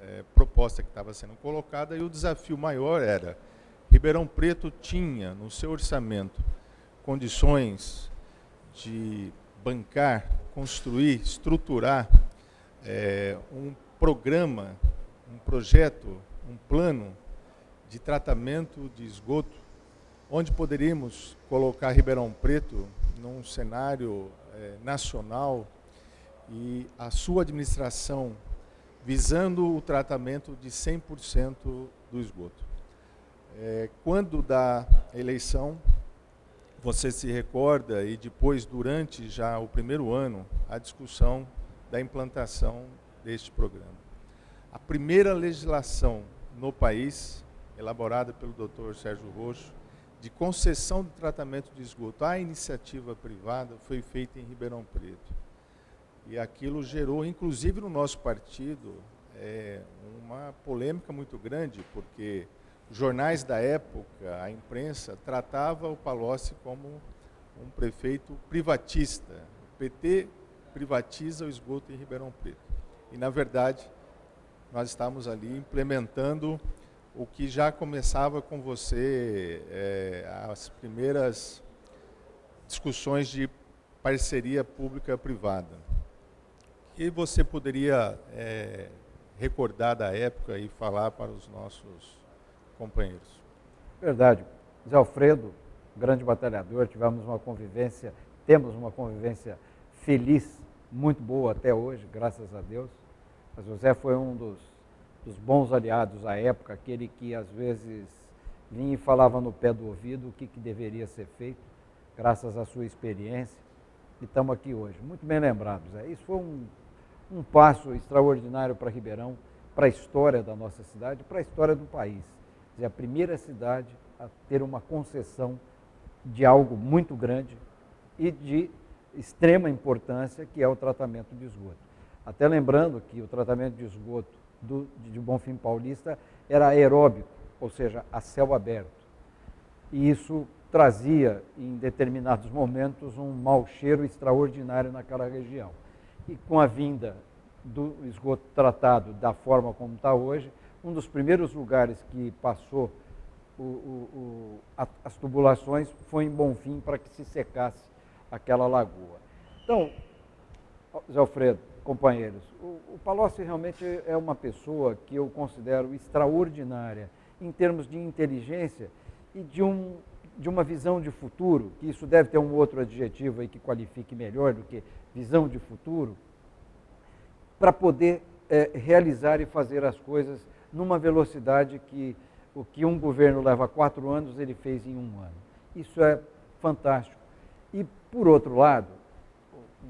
é, proposta que estava sendo colocada e o desafio maior era Ribeirão Preto tinha no seu orçamento condições de bancar, construir, estruturar é, um programa, um projeto, um plano de tratamento de esgoto, onde poderíamos colocar Ribeirão Preto num cenário é, nacional e a sua administração visando o tratamento de 100% do esgoto. É, quando da eleição, você se recorda, e depois, durante já o primeiro ano, a discussão da implantação deste programa. A primeira legislação no país, elaborada pelo Dr. Sérgio Roxo, de concessão de tratamento de esgoto à iniciativa privada, foi feita em Ribeirão Preto. E aquilo gerou, inclusive no nosso partido, é, uma polêmica muito grande, porque jornais da época, a imprensa, tratava o Palocci como um prefeito privatista. O PT privatiza o esgoto em Ribeirão Preto. E, na verdade, nós estamos ali implementando o que já começava com você, é, as primeiras discussões de parceria pública-privada. E você poderia é, recordar da época e falar para os nossos companheiros. Verdade. Zé Alfredo, grande batalhador, tivemos uma convivência, temos uma convivência feliz, muito boa até hoje, graças a Deus. Mas o Zé foi um dos, dos bons aliados à época, aquele que às vezes vinha e falava no pé do ouvido o que, que deveria ser feito, graças à sua experiência. e estamos aqui hoje. Muito bem lembrados. É. Isso foi um, um passo extraordinário para Ribeirão, para a história da nossa cidade, para a história do país. É a primeira cidade a ter uma concessão de algo muito grande e de extrema importância, que é o tratamento de esgoto. Até lembrando que o tratamento de esgoto do, de Bonfim Paulista era aeróbico, ou seja, a céu aberto. E isso trazia, em determinados momentos, um mau cheiro extraordinário naquela região. E com a vinda do esgoto tratado da forma como está hoje, um dos primeiros lugares que passou o, o, o, as tubulações foi em Bonfim para que se secasse aquela lagoa. Então, Zé Alfredo, companheiros, o, o Palocci realmente é uma pessoa que eu considero extraordinária em termos de inteligência e de, um, de uma visão de futuro, que isso deve ter um outro adjetivo aí que qualifique melhor do que visão de futuro, para poder é, realizar e fazer as coisas numa velocidade que o que um governo leva quatro anos, ele fez em um ano. Isso é fantástico. E, por outro lado,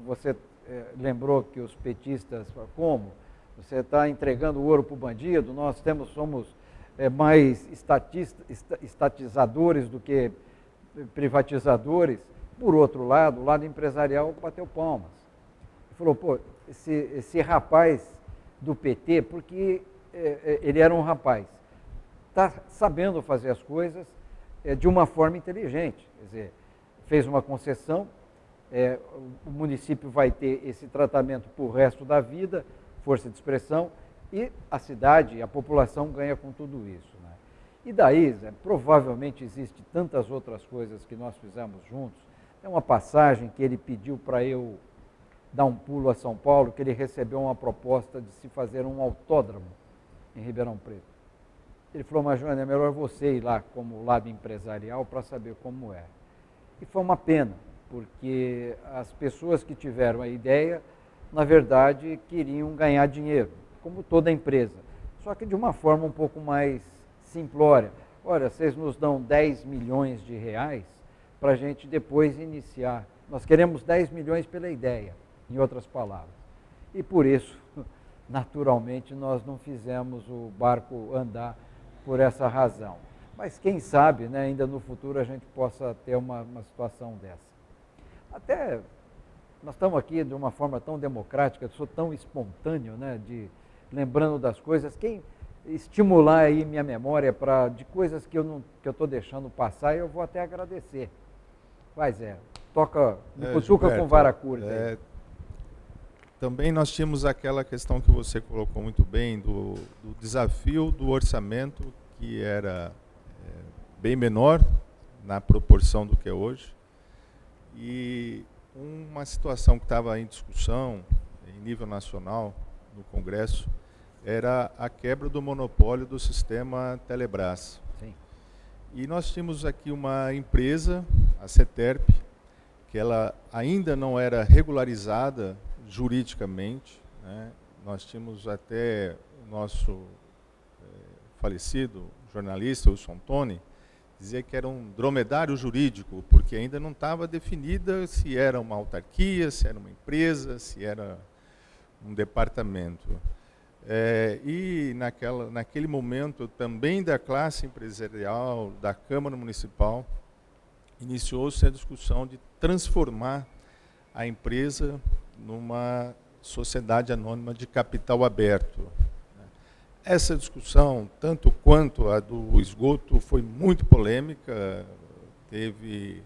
você é, lembrou que os petistas, como? Você está entregando ouro para o bandido, nós temos, somos é, mais estatista, estatizadores do que privatizadores. Por outro lado, o lado empresarial bateu palmas. Falou, pô, esse, esse rapaz do PT, porque ele era um rapaz está sabendo fazer as coisas é, de uma forma inteligente. Quer dizer, fez uma concessão, é, o município vai ter esse tratamento para o resto da vida, força de expressão, e a cidade, a população ganha com tudo isso. Né? E daí, Zé, provavelmente existe tantas outras coisas que nós fizemos juntos. Tem uma passagem que ele pediu para eu dar um pulo a São Paulo, que ele recebeu uma proposta de se fazer um autódromo em Ribeirão Preto. Ele falou, mas Joana, é melhor você ir lá como lado empresarial para saber como é. E foi uma pena, porque as pessoas que tiveram a ideia, na verdade, queriam ganhar dinheiro, como toda empresa. Só que de uma forma um pouco mais simplória. Olha, vocês nos dão 10 milhões de reais para a gente depois iniciar. Nós queremos 10 milhões pela ideia, em outras palavras. E por isso, naturalmente, nós não fizemos o barco andar por essa razão. Mas quem sabe, né, ainda no futuro a gente possa ter uma, uma situação dessa. Até nós estamos aqui de uma forma tão democrática, eu sou tão espontâneo, né, de lembrando das coisas. Quem estimular aí minha memória para de coisas que eu não que eu estou deixando passar, eu vou até agradecer. Faz é, toca, me é, com vara curta. É, também nós tínhamos aquela questão que você colocou muito bem, do, do desafio do orçamento, que era é, bem menor na proporção do que é hoje. E uma situação que estava em discussão em nível nacional, no Congresso, era a quebra do monopólio do sistema Telebrás. Sim. E nós tínhamos aqui uma empresa, a CETERP, que ela ainda não era regularizada juridicamente. Né? Nós tínhamos até o nosso é, falecido jornalista, Wilson Tony, dizia que era um dromedário jurídico, porque ainda não estava definida se era uma autarquia, se era uma empresa, se era um departamento. É, e naquela, naquele momento, também da classe empresarial, da Câmara Municipal, iniciou-se a discussão de transformar a empresa numa sociedade anônima de capital aberto. Essa discussão, tanto quanto a do esgoto, foi muito polêmica, teve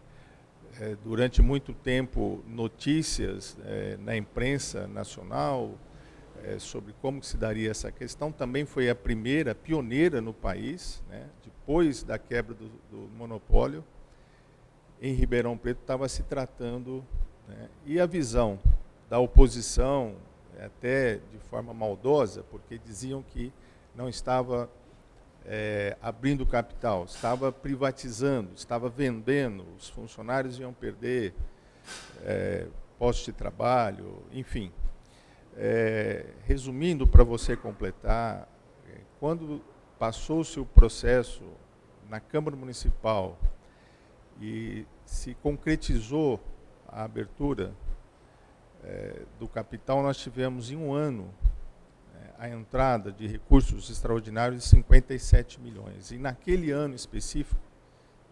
é, durante muito tempo notícias é, na imprensa nacional é, sobre como se daria essa questão. Também foi a primeira, pioneira no país, né, depois da quebra do, do monopólio. Em Ribeirão Preto estava se tratando, né, e a visão da oposição, até de forma maldosa, porque diziam que não estava é, abrindo capital, estava privatizando, estava vendendo, os funcionários iam perder é, postos de trabalho, enfim. É, resumindo, para você completar, quando passou-se o processo na Câmara Municipal e se concretizou a abertura é, do capital, nós tivemos em um ano é, a entrada de recursos extraordinários de 57 milhões. E naquele ano específico,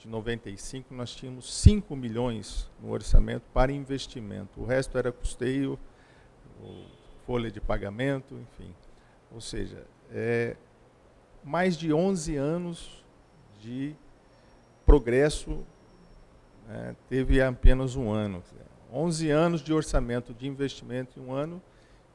de 95, nós tínhamos 5 milhões no orçamento para investimento. O resto era custeio, folha de pagamento, enfim. Ou seja, é, mais de 11 anos de progresso, né, teve apenas um ano. 11 anos de orçamento de investimento em um ano,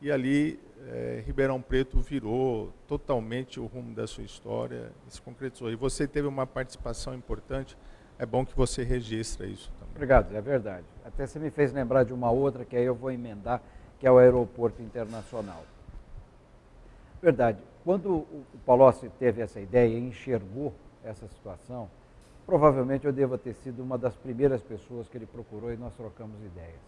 e ali é, Ribeirão Preto virou totalmente o rumo da sua história se concretizou. E você teve uma participação importante, é bom que você registre isso também. Obrigado, é verdade. Até você me fez lembrar de uma outra que aí eu vou emendar, que é o aeroporto internacional. Verdade. Quando o Palocci teve essa ideia e enxergou essa situação, provavelmente eu devo ter sido uma das primeiras pessoas que ele procurou e nós trocamos ideias.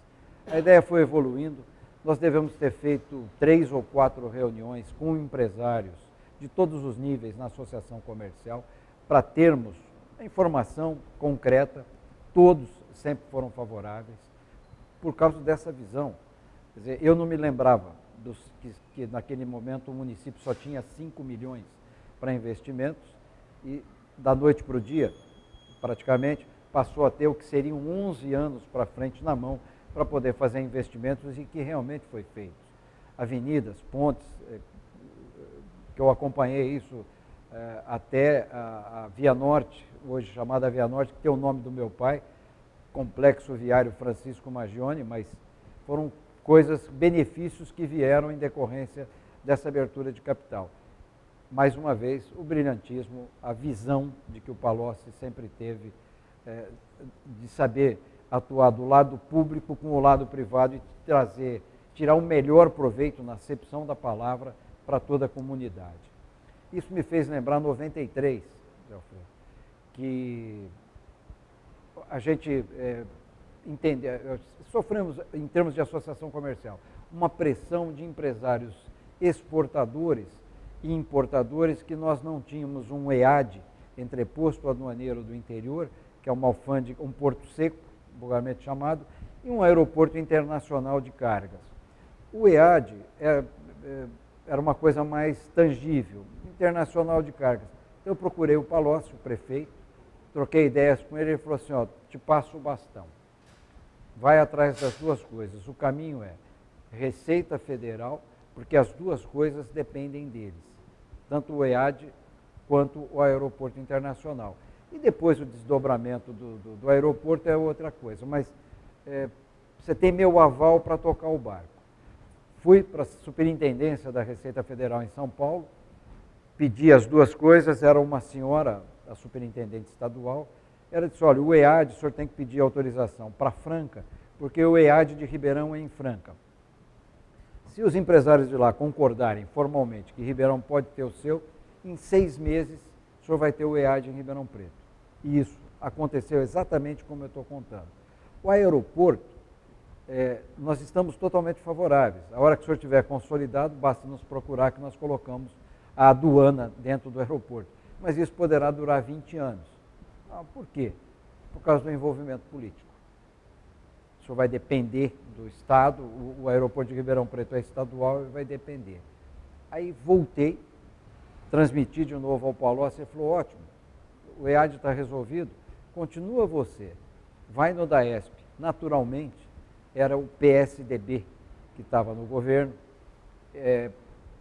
A ideia foi evoluindo, nós devemos ter feito três ou quatro reuniões com empresários de todos os níveis na associação comercial para termos a informação concreta, todos sempre foram favoráveis, por causa dessa visão. Quer dizer, eu não me lembrava dos, que, que naquele momento o município só tinha 5 milhões para investimentos e da noite para o dia, praticamente, passou a ter o que seriam 11 anos para frente na mão para poder fazer investimentos e que realmente foi feito. Avenidas, pontes, eh, que eu acompanhei isso eh, até a, a Via Norte, hoje chamada Via Norte, que tem o nome do meu pai, Complexo Viário Francisco Magione, mas foram coisas, benefícios que vieram em decorrência dessa abertura de capital. Mais uma vez, o brilhantismo, a visão de que o Palocci sempre teve é, de saber atuar do lado público com o lado privado e trazer, tirar o melhor proveito na acepção da palavra para toda a comunidade. Isso me fez lembrar 93, que a gente é, entende, é, sofremos, em termos de associação comercial, uma pressão de empresários exportadores e importadores que nós não tínhamos um EAD, entreposto aduaneiro do interior, que é uma alfândega, um porto seco, vulgarmente chamado, e um aeroporto internacional de cargas. O EAD é, é, era uma coisa mais tangível, internacional de cargas. Então eu procurei o Palocci, o prefeito, troquei ideias com ele, ele falou assim, ó, te passo o bastão vai atrás das duas coisas. O caminho é Receita Federal, porque as duas coisas dependem deles, tanto o EAD quanto o Aeroporto Internacional. E depois o desdobramento do, do, do aeroporto é outra coisa, mas é, você tem meu aval para tocar o barco. Fui para a Superintendência da Receita Federal em São Paulo, pedi as duas coisas, era uma senhora, a superintendente estadual, ela disse, olha, o EAD, o senhor tem que pedir autorização para Franca, porque o EAD de Ribeirão é em Franca. Se os empresários de lá concordarem formalmente que Ribeirão pode ter o seu, em seis meses o senhor vai ter o EAD em Ribeirão Preto. E isso aconteceu exatamente como eu estou contando. O aeroporto, é, nós estamos totalmente favoráveis. A hora que o senhor tiver consolidado, basta nos procurar que nós colocamos a aduana dentro do aeroporto. Mas isso poderá durar 20 anos. Ah, por quê? Por causa do envolvimento político. Isso vai depender do Estado, o, o aeroporto de Ribeirão Preto é estadual e vai depender. Aí voltei, transmiti de novo ao Paulo, você falou, ótimo, o EAD está resolvido, continua você, vai no DAESP. Naturalmente, era o PSDB que estava no governo, é,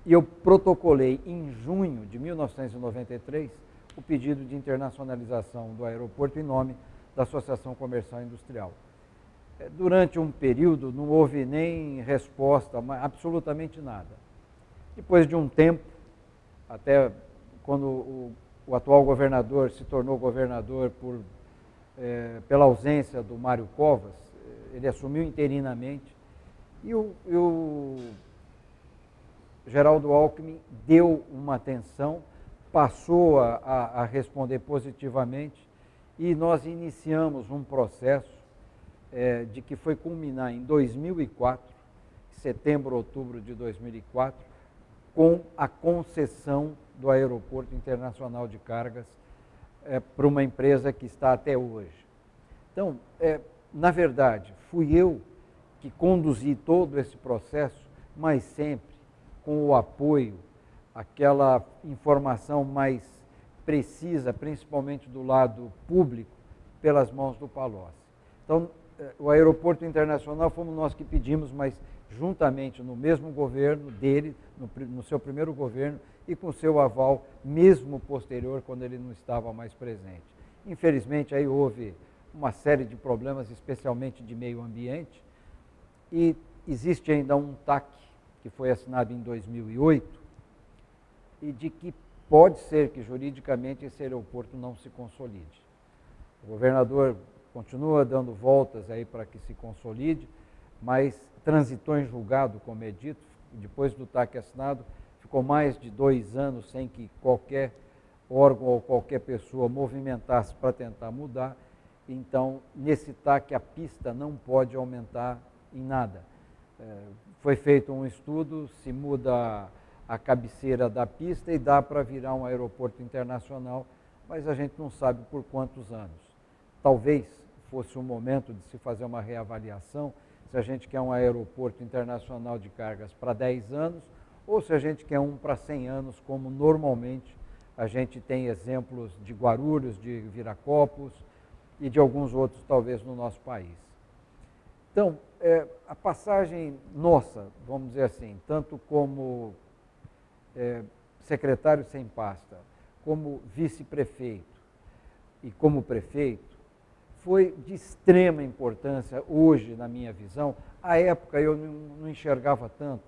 e eu protocolei em junho de 1993 o pedido de internacionalização do aeroporto em nome da Associação Comercial Industrial. Durante um período não houve nem resposta, absolutamente nada. Depois de um tempo, até quando o, o atual governador se tornou governador por, é, pela ausência do Mário Covas, ele assumiu interinamente, e o, e o Geraldo Alckmin deu uma atenção passou a, a responder positivamente e nós iniciamos um processo é, de que foi culminar em 2004, setembro, outubro de 2004, com a concessão do Aeroporto Internacional de Cargas é, para uma empresa que está até hoje. Então, é, na verdade, fui eu que conduzir todo esse processo, mas sempre com o apoio, aquela informação mais precisa, principalmente do lado público, pelas mãos do Palocci. Então, o aeroporto internacional fomos nós que pedimos, mas juntamente no mesmo governo dele, no, no seu primeiro governo, e com seu aval, mesmo posterior, quando ele não estava mais presente. Infelizmente, aí houve uma série de problemas, especialmente de meio ambiente, e existe ainda um TAC, que foi assinado em 2008, e de que pode ser que juridicamente esse aeroporto não se consolide. O governador continua dando voltas aí para que se consolide, mas transitou em julgado, como é dito, depois do TAC assinado, ficou mais de dois anos sem que qualquer órgão ou qualquer pessoa movimentasse para tentar mudar. Então, nesse TAC, a pista não pode aumentar em nada. É, foi feito um estudo, se muda a cabeceira da pista e dá para virar um aeroporto internacional, mas a gente não sabe por quantos anos. Talvez fosse o momento de se fazer uma reavaliação se a gente quer um aeroporto internacional de cargas para 10 anos ou se a gente quer um para 100 anos, como normalmente a gente tem exemplos de Guarulhos, de Viracopos e de alguns outros, talvez, no nosso país. Então, é, a passagem nossa, vamos dizer assim, tanto como é, secretário sem pasta, como vice-prefeito e como prefeito, foi de extrema importância hoje, na minha visão. À época eu não enxergava tanto.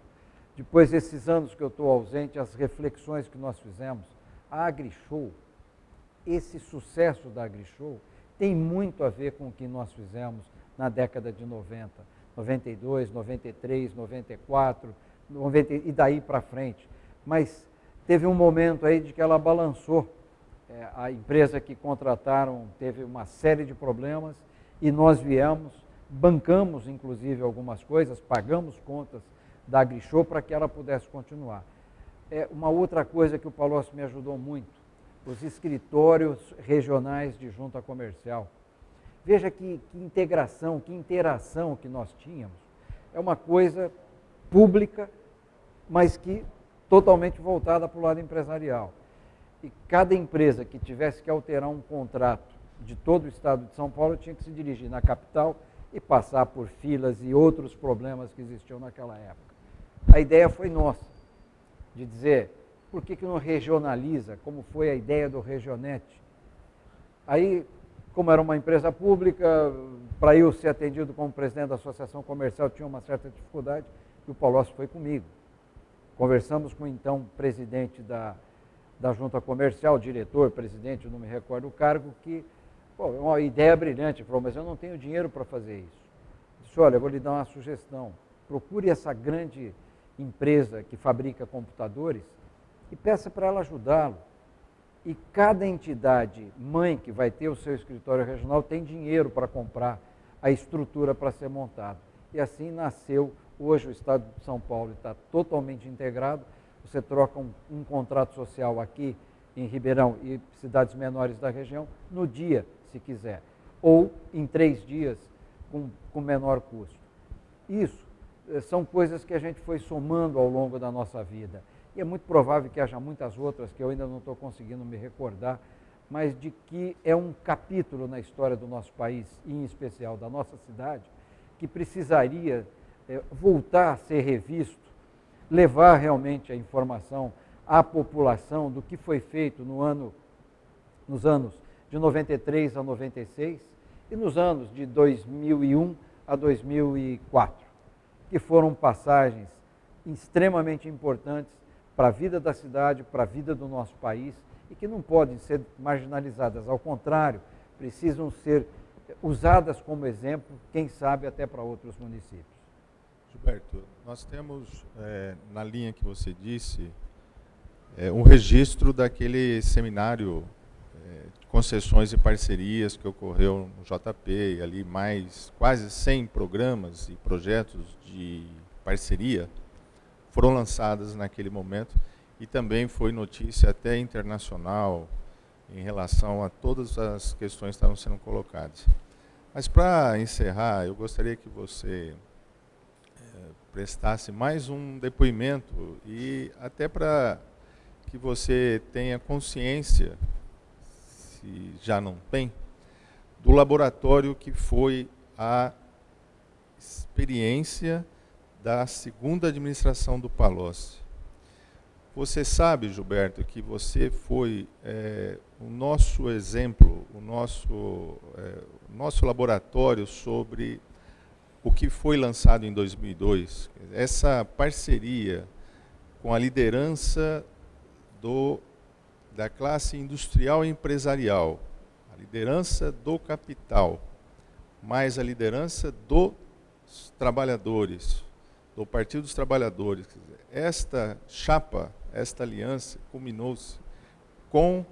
Depois desses anos que eu estou ausente, as reflexões que nós fizemos, a AgriShow, esse sucesso da AgriShow tem muito a ver com o que nós fizemos na década de 90, 92, 93, 94, 90, e daí para frente. Mas teve um momento aí de que ela balançou é, a empresa que contrataram teve uma série de problemas e nós viemos, bancamos inclusive algumas coisas, pagamos contas da AgriShow para que ela pudesse continuar. É, uma outra coisa que o Palocci me ajudou muito, os escritórios regionais de junta comercial. Veja que, que integração, que interação que nós tínhamos. É uma coisa pública, mas que totalmente voltada para o lado empresarial e cada empresa que tivesse que alterar um contrato de todo o estado de São Paulo tinha que se dirigir na capital e passar por filas e outros problemas que existiam naquela época. A ideia foi nossa, de dizer, por que, que não regionaliza, como foi a ideia do Regionet? Aí, como era uma empresa pública, para eu ser atendido como presidente da Associação Comercial tinha uma certa dificuldade, e o Palocci foi comigo. Conversamos com o então presidente da da junta comercial, diretor, presidente, não me recordo o cargo, que, é uma ideia brilhante, falou, mas eu não tenho dinheiro para fazer isso. Disse, olha, eu vou lhe dar uma sugestão, procure essa grande empresa que fabrica computadores e peça para ela ajudá-lo. E cada entidade mãe que vai ter o seu escritório regional tem dinheiro para comprar a estrutura para ser montado. E assim nasceu, hoje o Estado de São Paulo está totalmente integrado, você troca um, um contrato social aqui em Ribeirão e cidades menores da região no dia, se quiser, ou em três dias com, com menor custo. Isso eh, são coisas que a gente foi somando ao longo da nossa vida. E é muito provável que haja muitas outras que eu ainda não estou conseguindo me recordar, mas de que é um capítulo na história do nosso país, e em especial da nossa cidade, que precisaria é, voltar a ser revisto levar realmente a informação à população do que foi feito no ano, nos anos de 93 a 96 e nos anos de 2001 a 2004, que foram passagens extremamente importantes para a vida da cidade, para a vida do nosso país e que não podem ser marginalizadas, ao contrário, precisam ser usadas como exemplo, quem sabe até para outros municípios. Gilberto, nós temos, é, na linha que você disse, é, um registro daquele seminário é, de concessões e parcerias que ocorreu no JP, e ali mais quase 100 programas e projetos de parceria foram lançados naquele momento e também foi notícia até internacional em relação a todas as questões que estavam sendo colocadas. Mas para encerrar, eu gostaria que você prestasse mais um depoimento e até para que você tenha consciência, se já não tem, do laboratório que foi a experiência da segunda administração do Palocci. Você sabe, Gilberto, que você foi é, o nosso exemplo, o nosso, é, o nosso laboratório sobre o que foi lançado em 2002. Essa parceria com a liderança do, da classe industrial e empresarial, a liderança do capital, mais a liderança dos trabalhadores, do Partido dos Trabalhadores. Esta chapa, esta aliança, culminou-se com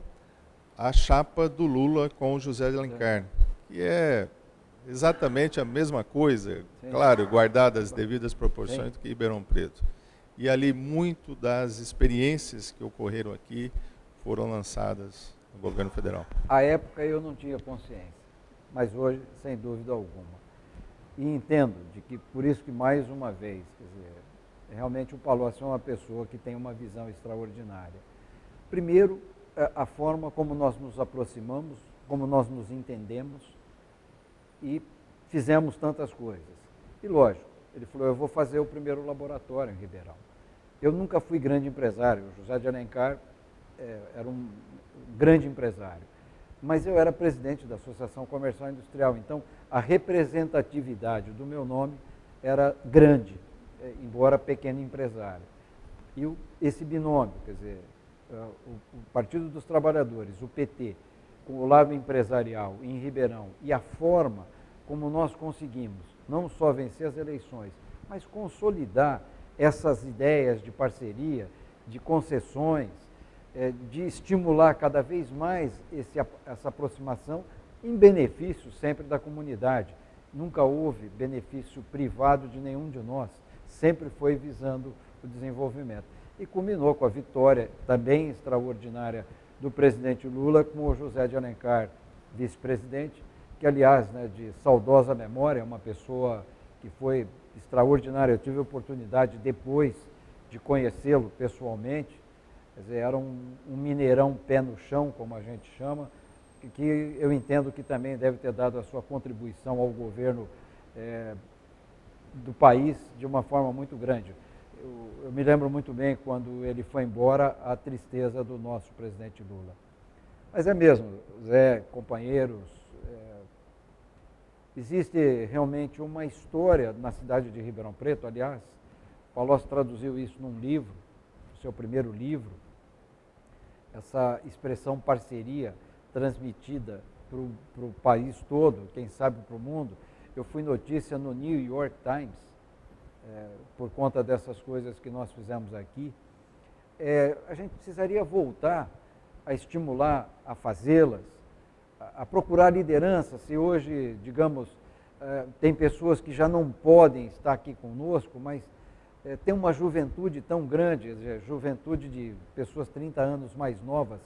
a chapa do Lula com o José de Alencar, que é exatamente a mesma coisa, Sim. claro, guardadas as devidas proporções Sim. que Ribeirão Preto. E ali muito das experiências que ocorreram aqui foram lançadas no governo federal. À época eu não tinha consciência, mas hoje, sem dúvida alguma e entendo de que por isso que mais uma vez, quer dizer, realmente o Palocci é uma pessoa que tem uma visão extraordinária. Primeiro, a forma como nós nos aproximamos, como nós nos entendemos e fizemos tantas coisas. E lógico, ele falou, eu vou fazer o primeiro laboratório em Ribeirão. Eu nunca fui grande empresário, o José de Alencar é, era um grande empresário mas eu era presidente da Associação Comercial Industrial, então a representatividade do meu nome era grande, eh, embora pequeno empresário. E o, esse binômio, quer dizer, eh, o, o Partido dos Trabalhadores, o PT, com o lado empresarial em Ribeirão e a forma como nós conseguimos não só vencer as eleições, mas consolidar essas ideias de parceria, de concessões, é, de estimular cada vez mais esse, essa aproximação em benefício sempre da comunidade. Nunca houve benefício privado de nenhum de nós, sempre foi visando o desenvolvimento. E culminou com a vitória também extraordinária do presidente Lula com o José de Alencar, vice-presidente, que, aliás, né, de saudosa memória, é uma pessoa que foi extraordinária. Eu tive a oportunidade, depois de conhecê-lo pessoalmente, dizer, era um, um mineirão pé no chão, como a gente chama, que, que, eu entendo que também deve ter dado a sua contribuição ao governo é, do país de uma forma muito grande. Eu, eu, me lembro muito bem quando ele foi embora, a tristeza do nosso presidente Lula. Mas é mesmo, Zé, companheiros, é, existe realmente uma história na cidade de Ribeirão Preto, aliás, Palocci traduziu isso num livro, seu primeiro livro, essa expressão parceria transmitida para o país todo, quem sabe para o mundo. Eu fui notícia no New York Times, é, por conta dessas coisas que nós fizemos aqui. É, a gente precisaria voltar a estimular a fazê-las, a, a, procurar liderança. Se hoje, digamos, é, tem pessoas que já não podem estar aqui conosco, mas é, tem uma juventude tão grande, dizer, juventude de pessoas 30 anos mais novas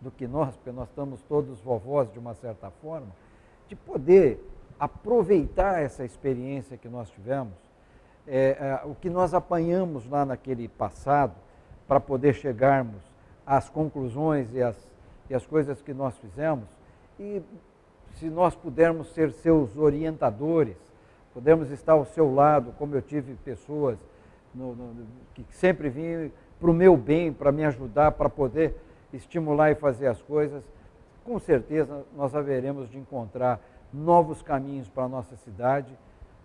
do que nós, porque nós estamos todos vovós de uma certa forma, de poder aproveitar essa experiência que nós tivemos, é, é, o que nós apanhamos lá naquele passado, para poder chegarmos às conclusões e às, e às coisas que nós fizemos, e se nós pudermos ser seus orientadores, pudermos estar ao seu lado, como eu tive pessoas no, no, que sempre vinha para o meu bem, para me ajudar, para poder estimular e fazer as coisas, com certeza nós haveremos de encontrar novos caminhos para a nossa cidade,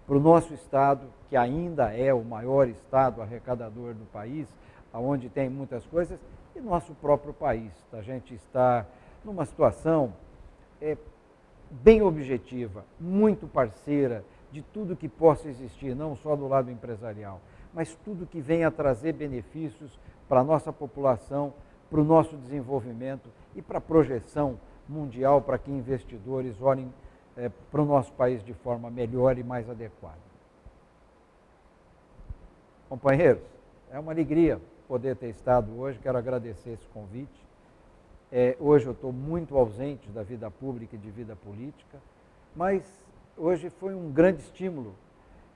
para o nosso estado, que ainda é o maior estado arrecadador do país, aonde tem muitas coisas, e nosso próprio país. A gente está numa situação é, bem objetiva, muito parceira de tudo que possa existir, não só do lado empresarial mas tudo que venha trazer benefícios para a nossa população, para o nosso desenvolvimento e para a projeção mundial, para que investidores olhem é, para o nosso país de forma melhor e mais adequada. Companheiros, é uma alegria poder ter estado hoje, quero agradecer esse convite. É, hoje eu estou muito ausente da vida pública e de vida política, mas hoje foi um grande estímulo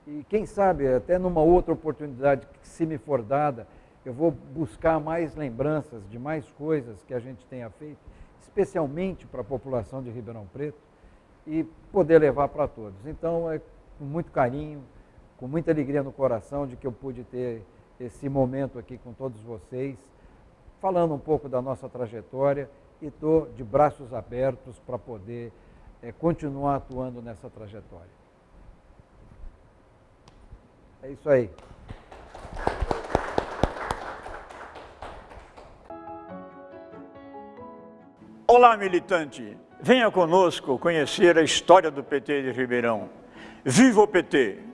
e quem sabe até numa outra oportunidade que se me for dada, eu vou buscar mais lembranças de mais coisas que a gente tenha feito, especialmente para a população de Ribeirão Preto, e poder levar para todos. Então, é com muito carinho, com muita alegria no coração de que eu pude ter esse momento aqui com todos vocês, falando um pouco da nossa trajetória e estou de braços abertos para poder é, continuar atuando nessa trajetória. É isso aí. Olá, militante. Venha conosco conhecer a história do PT de Ribeirão. Viva o PT!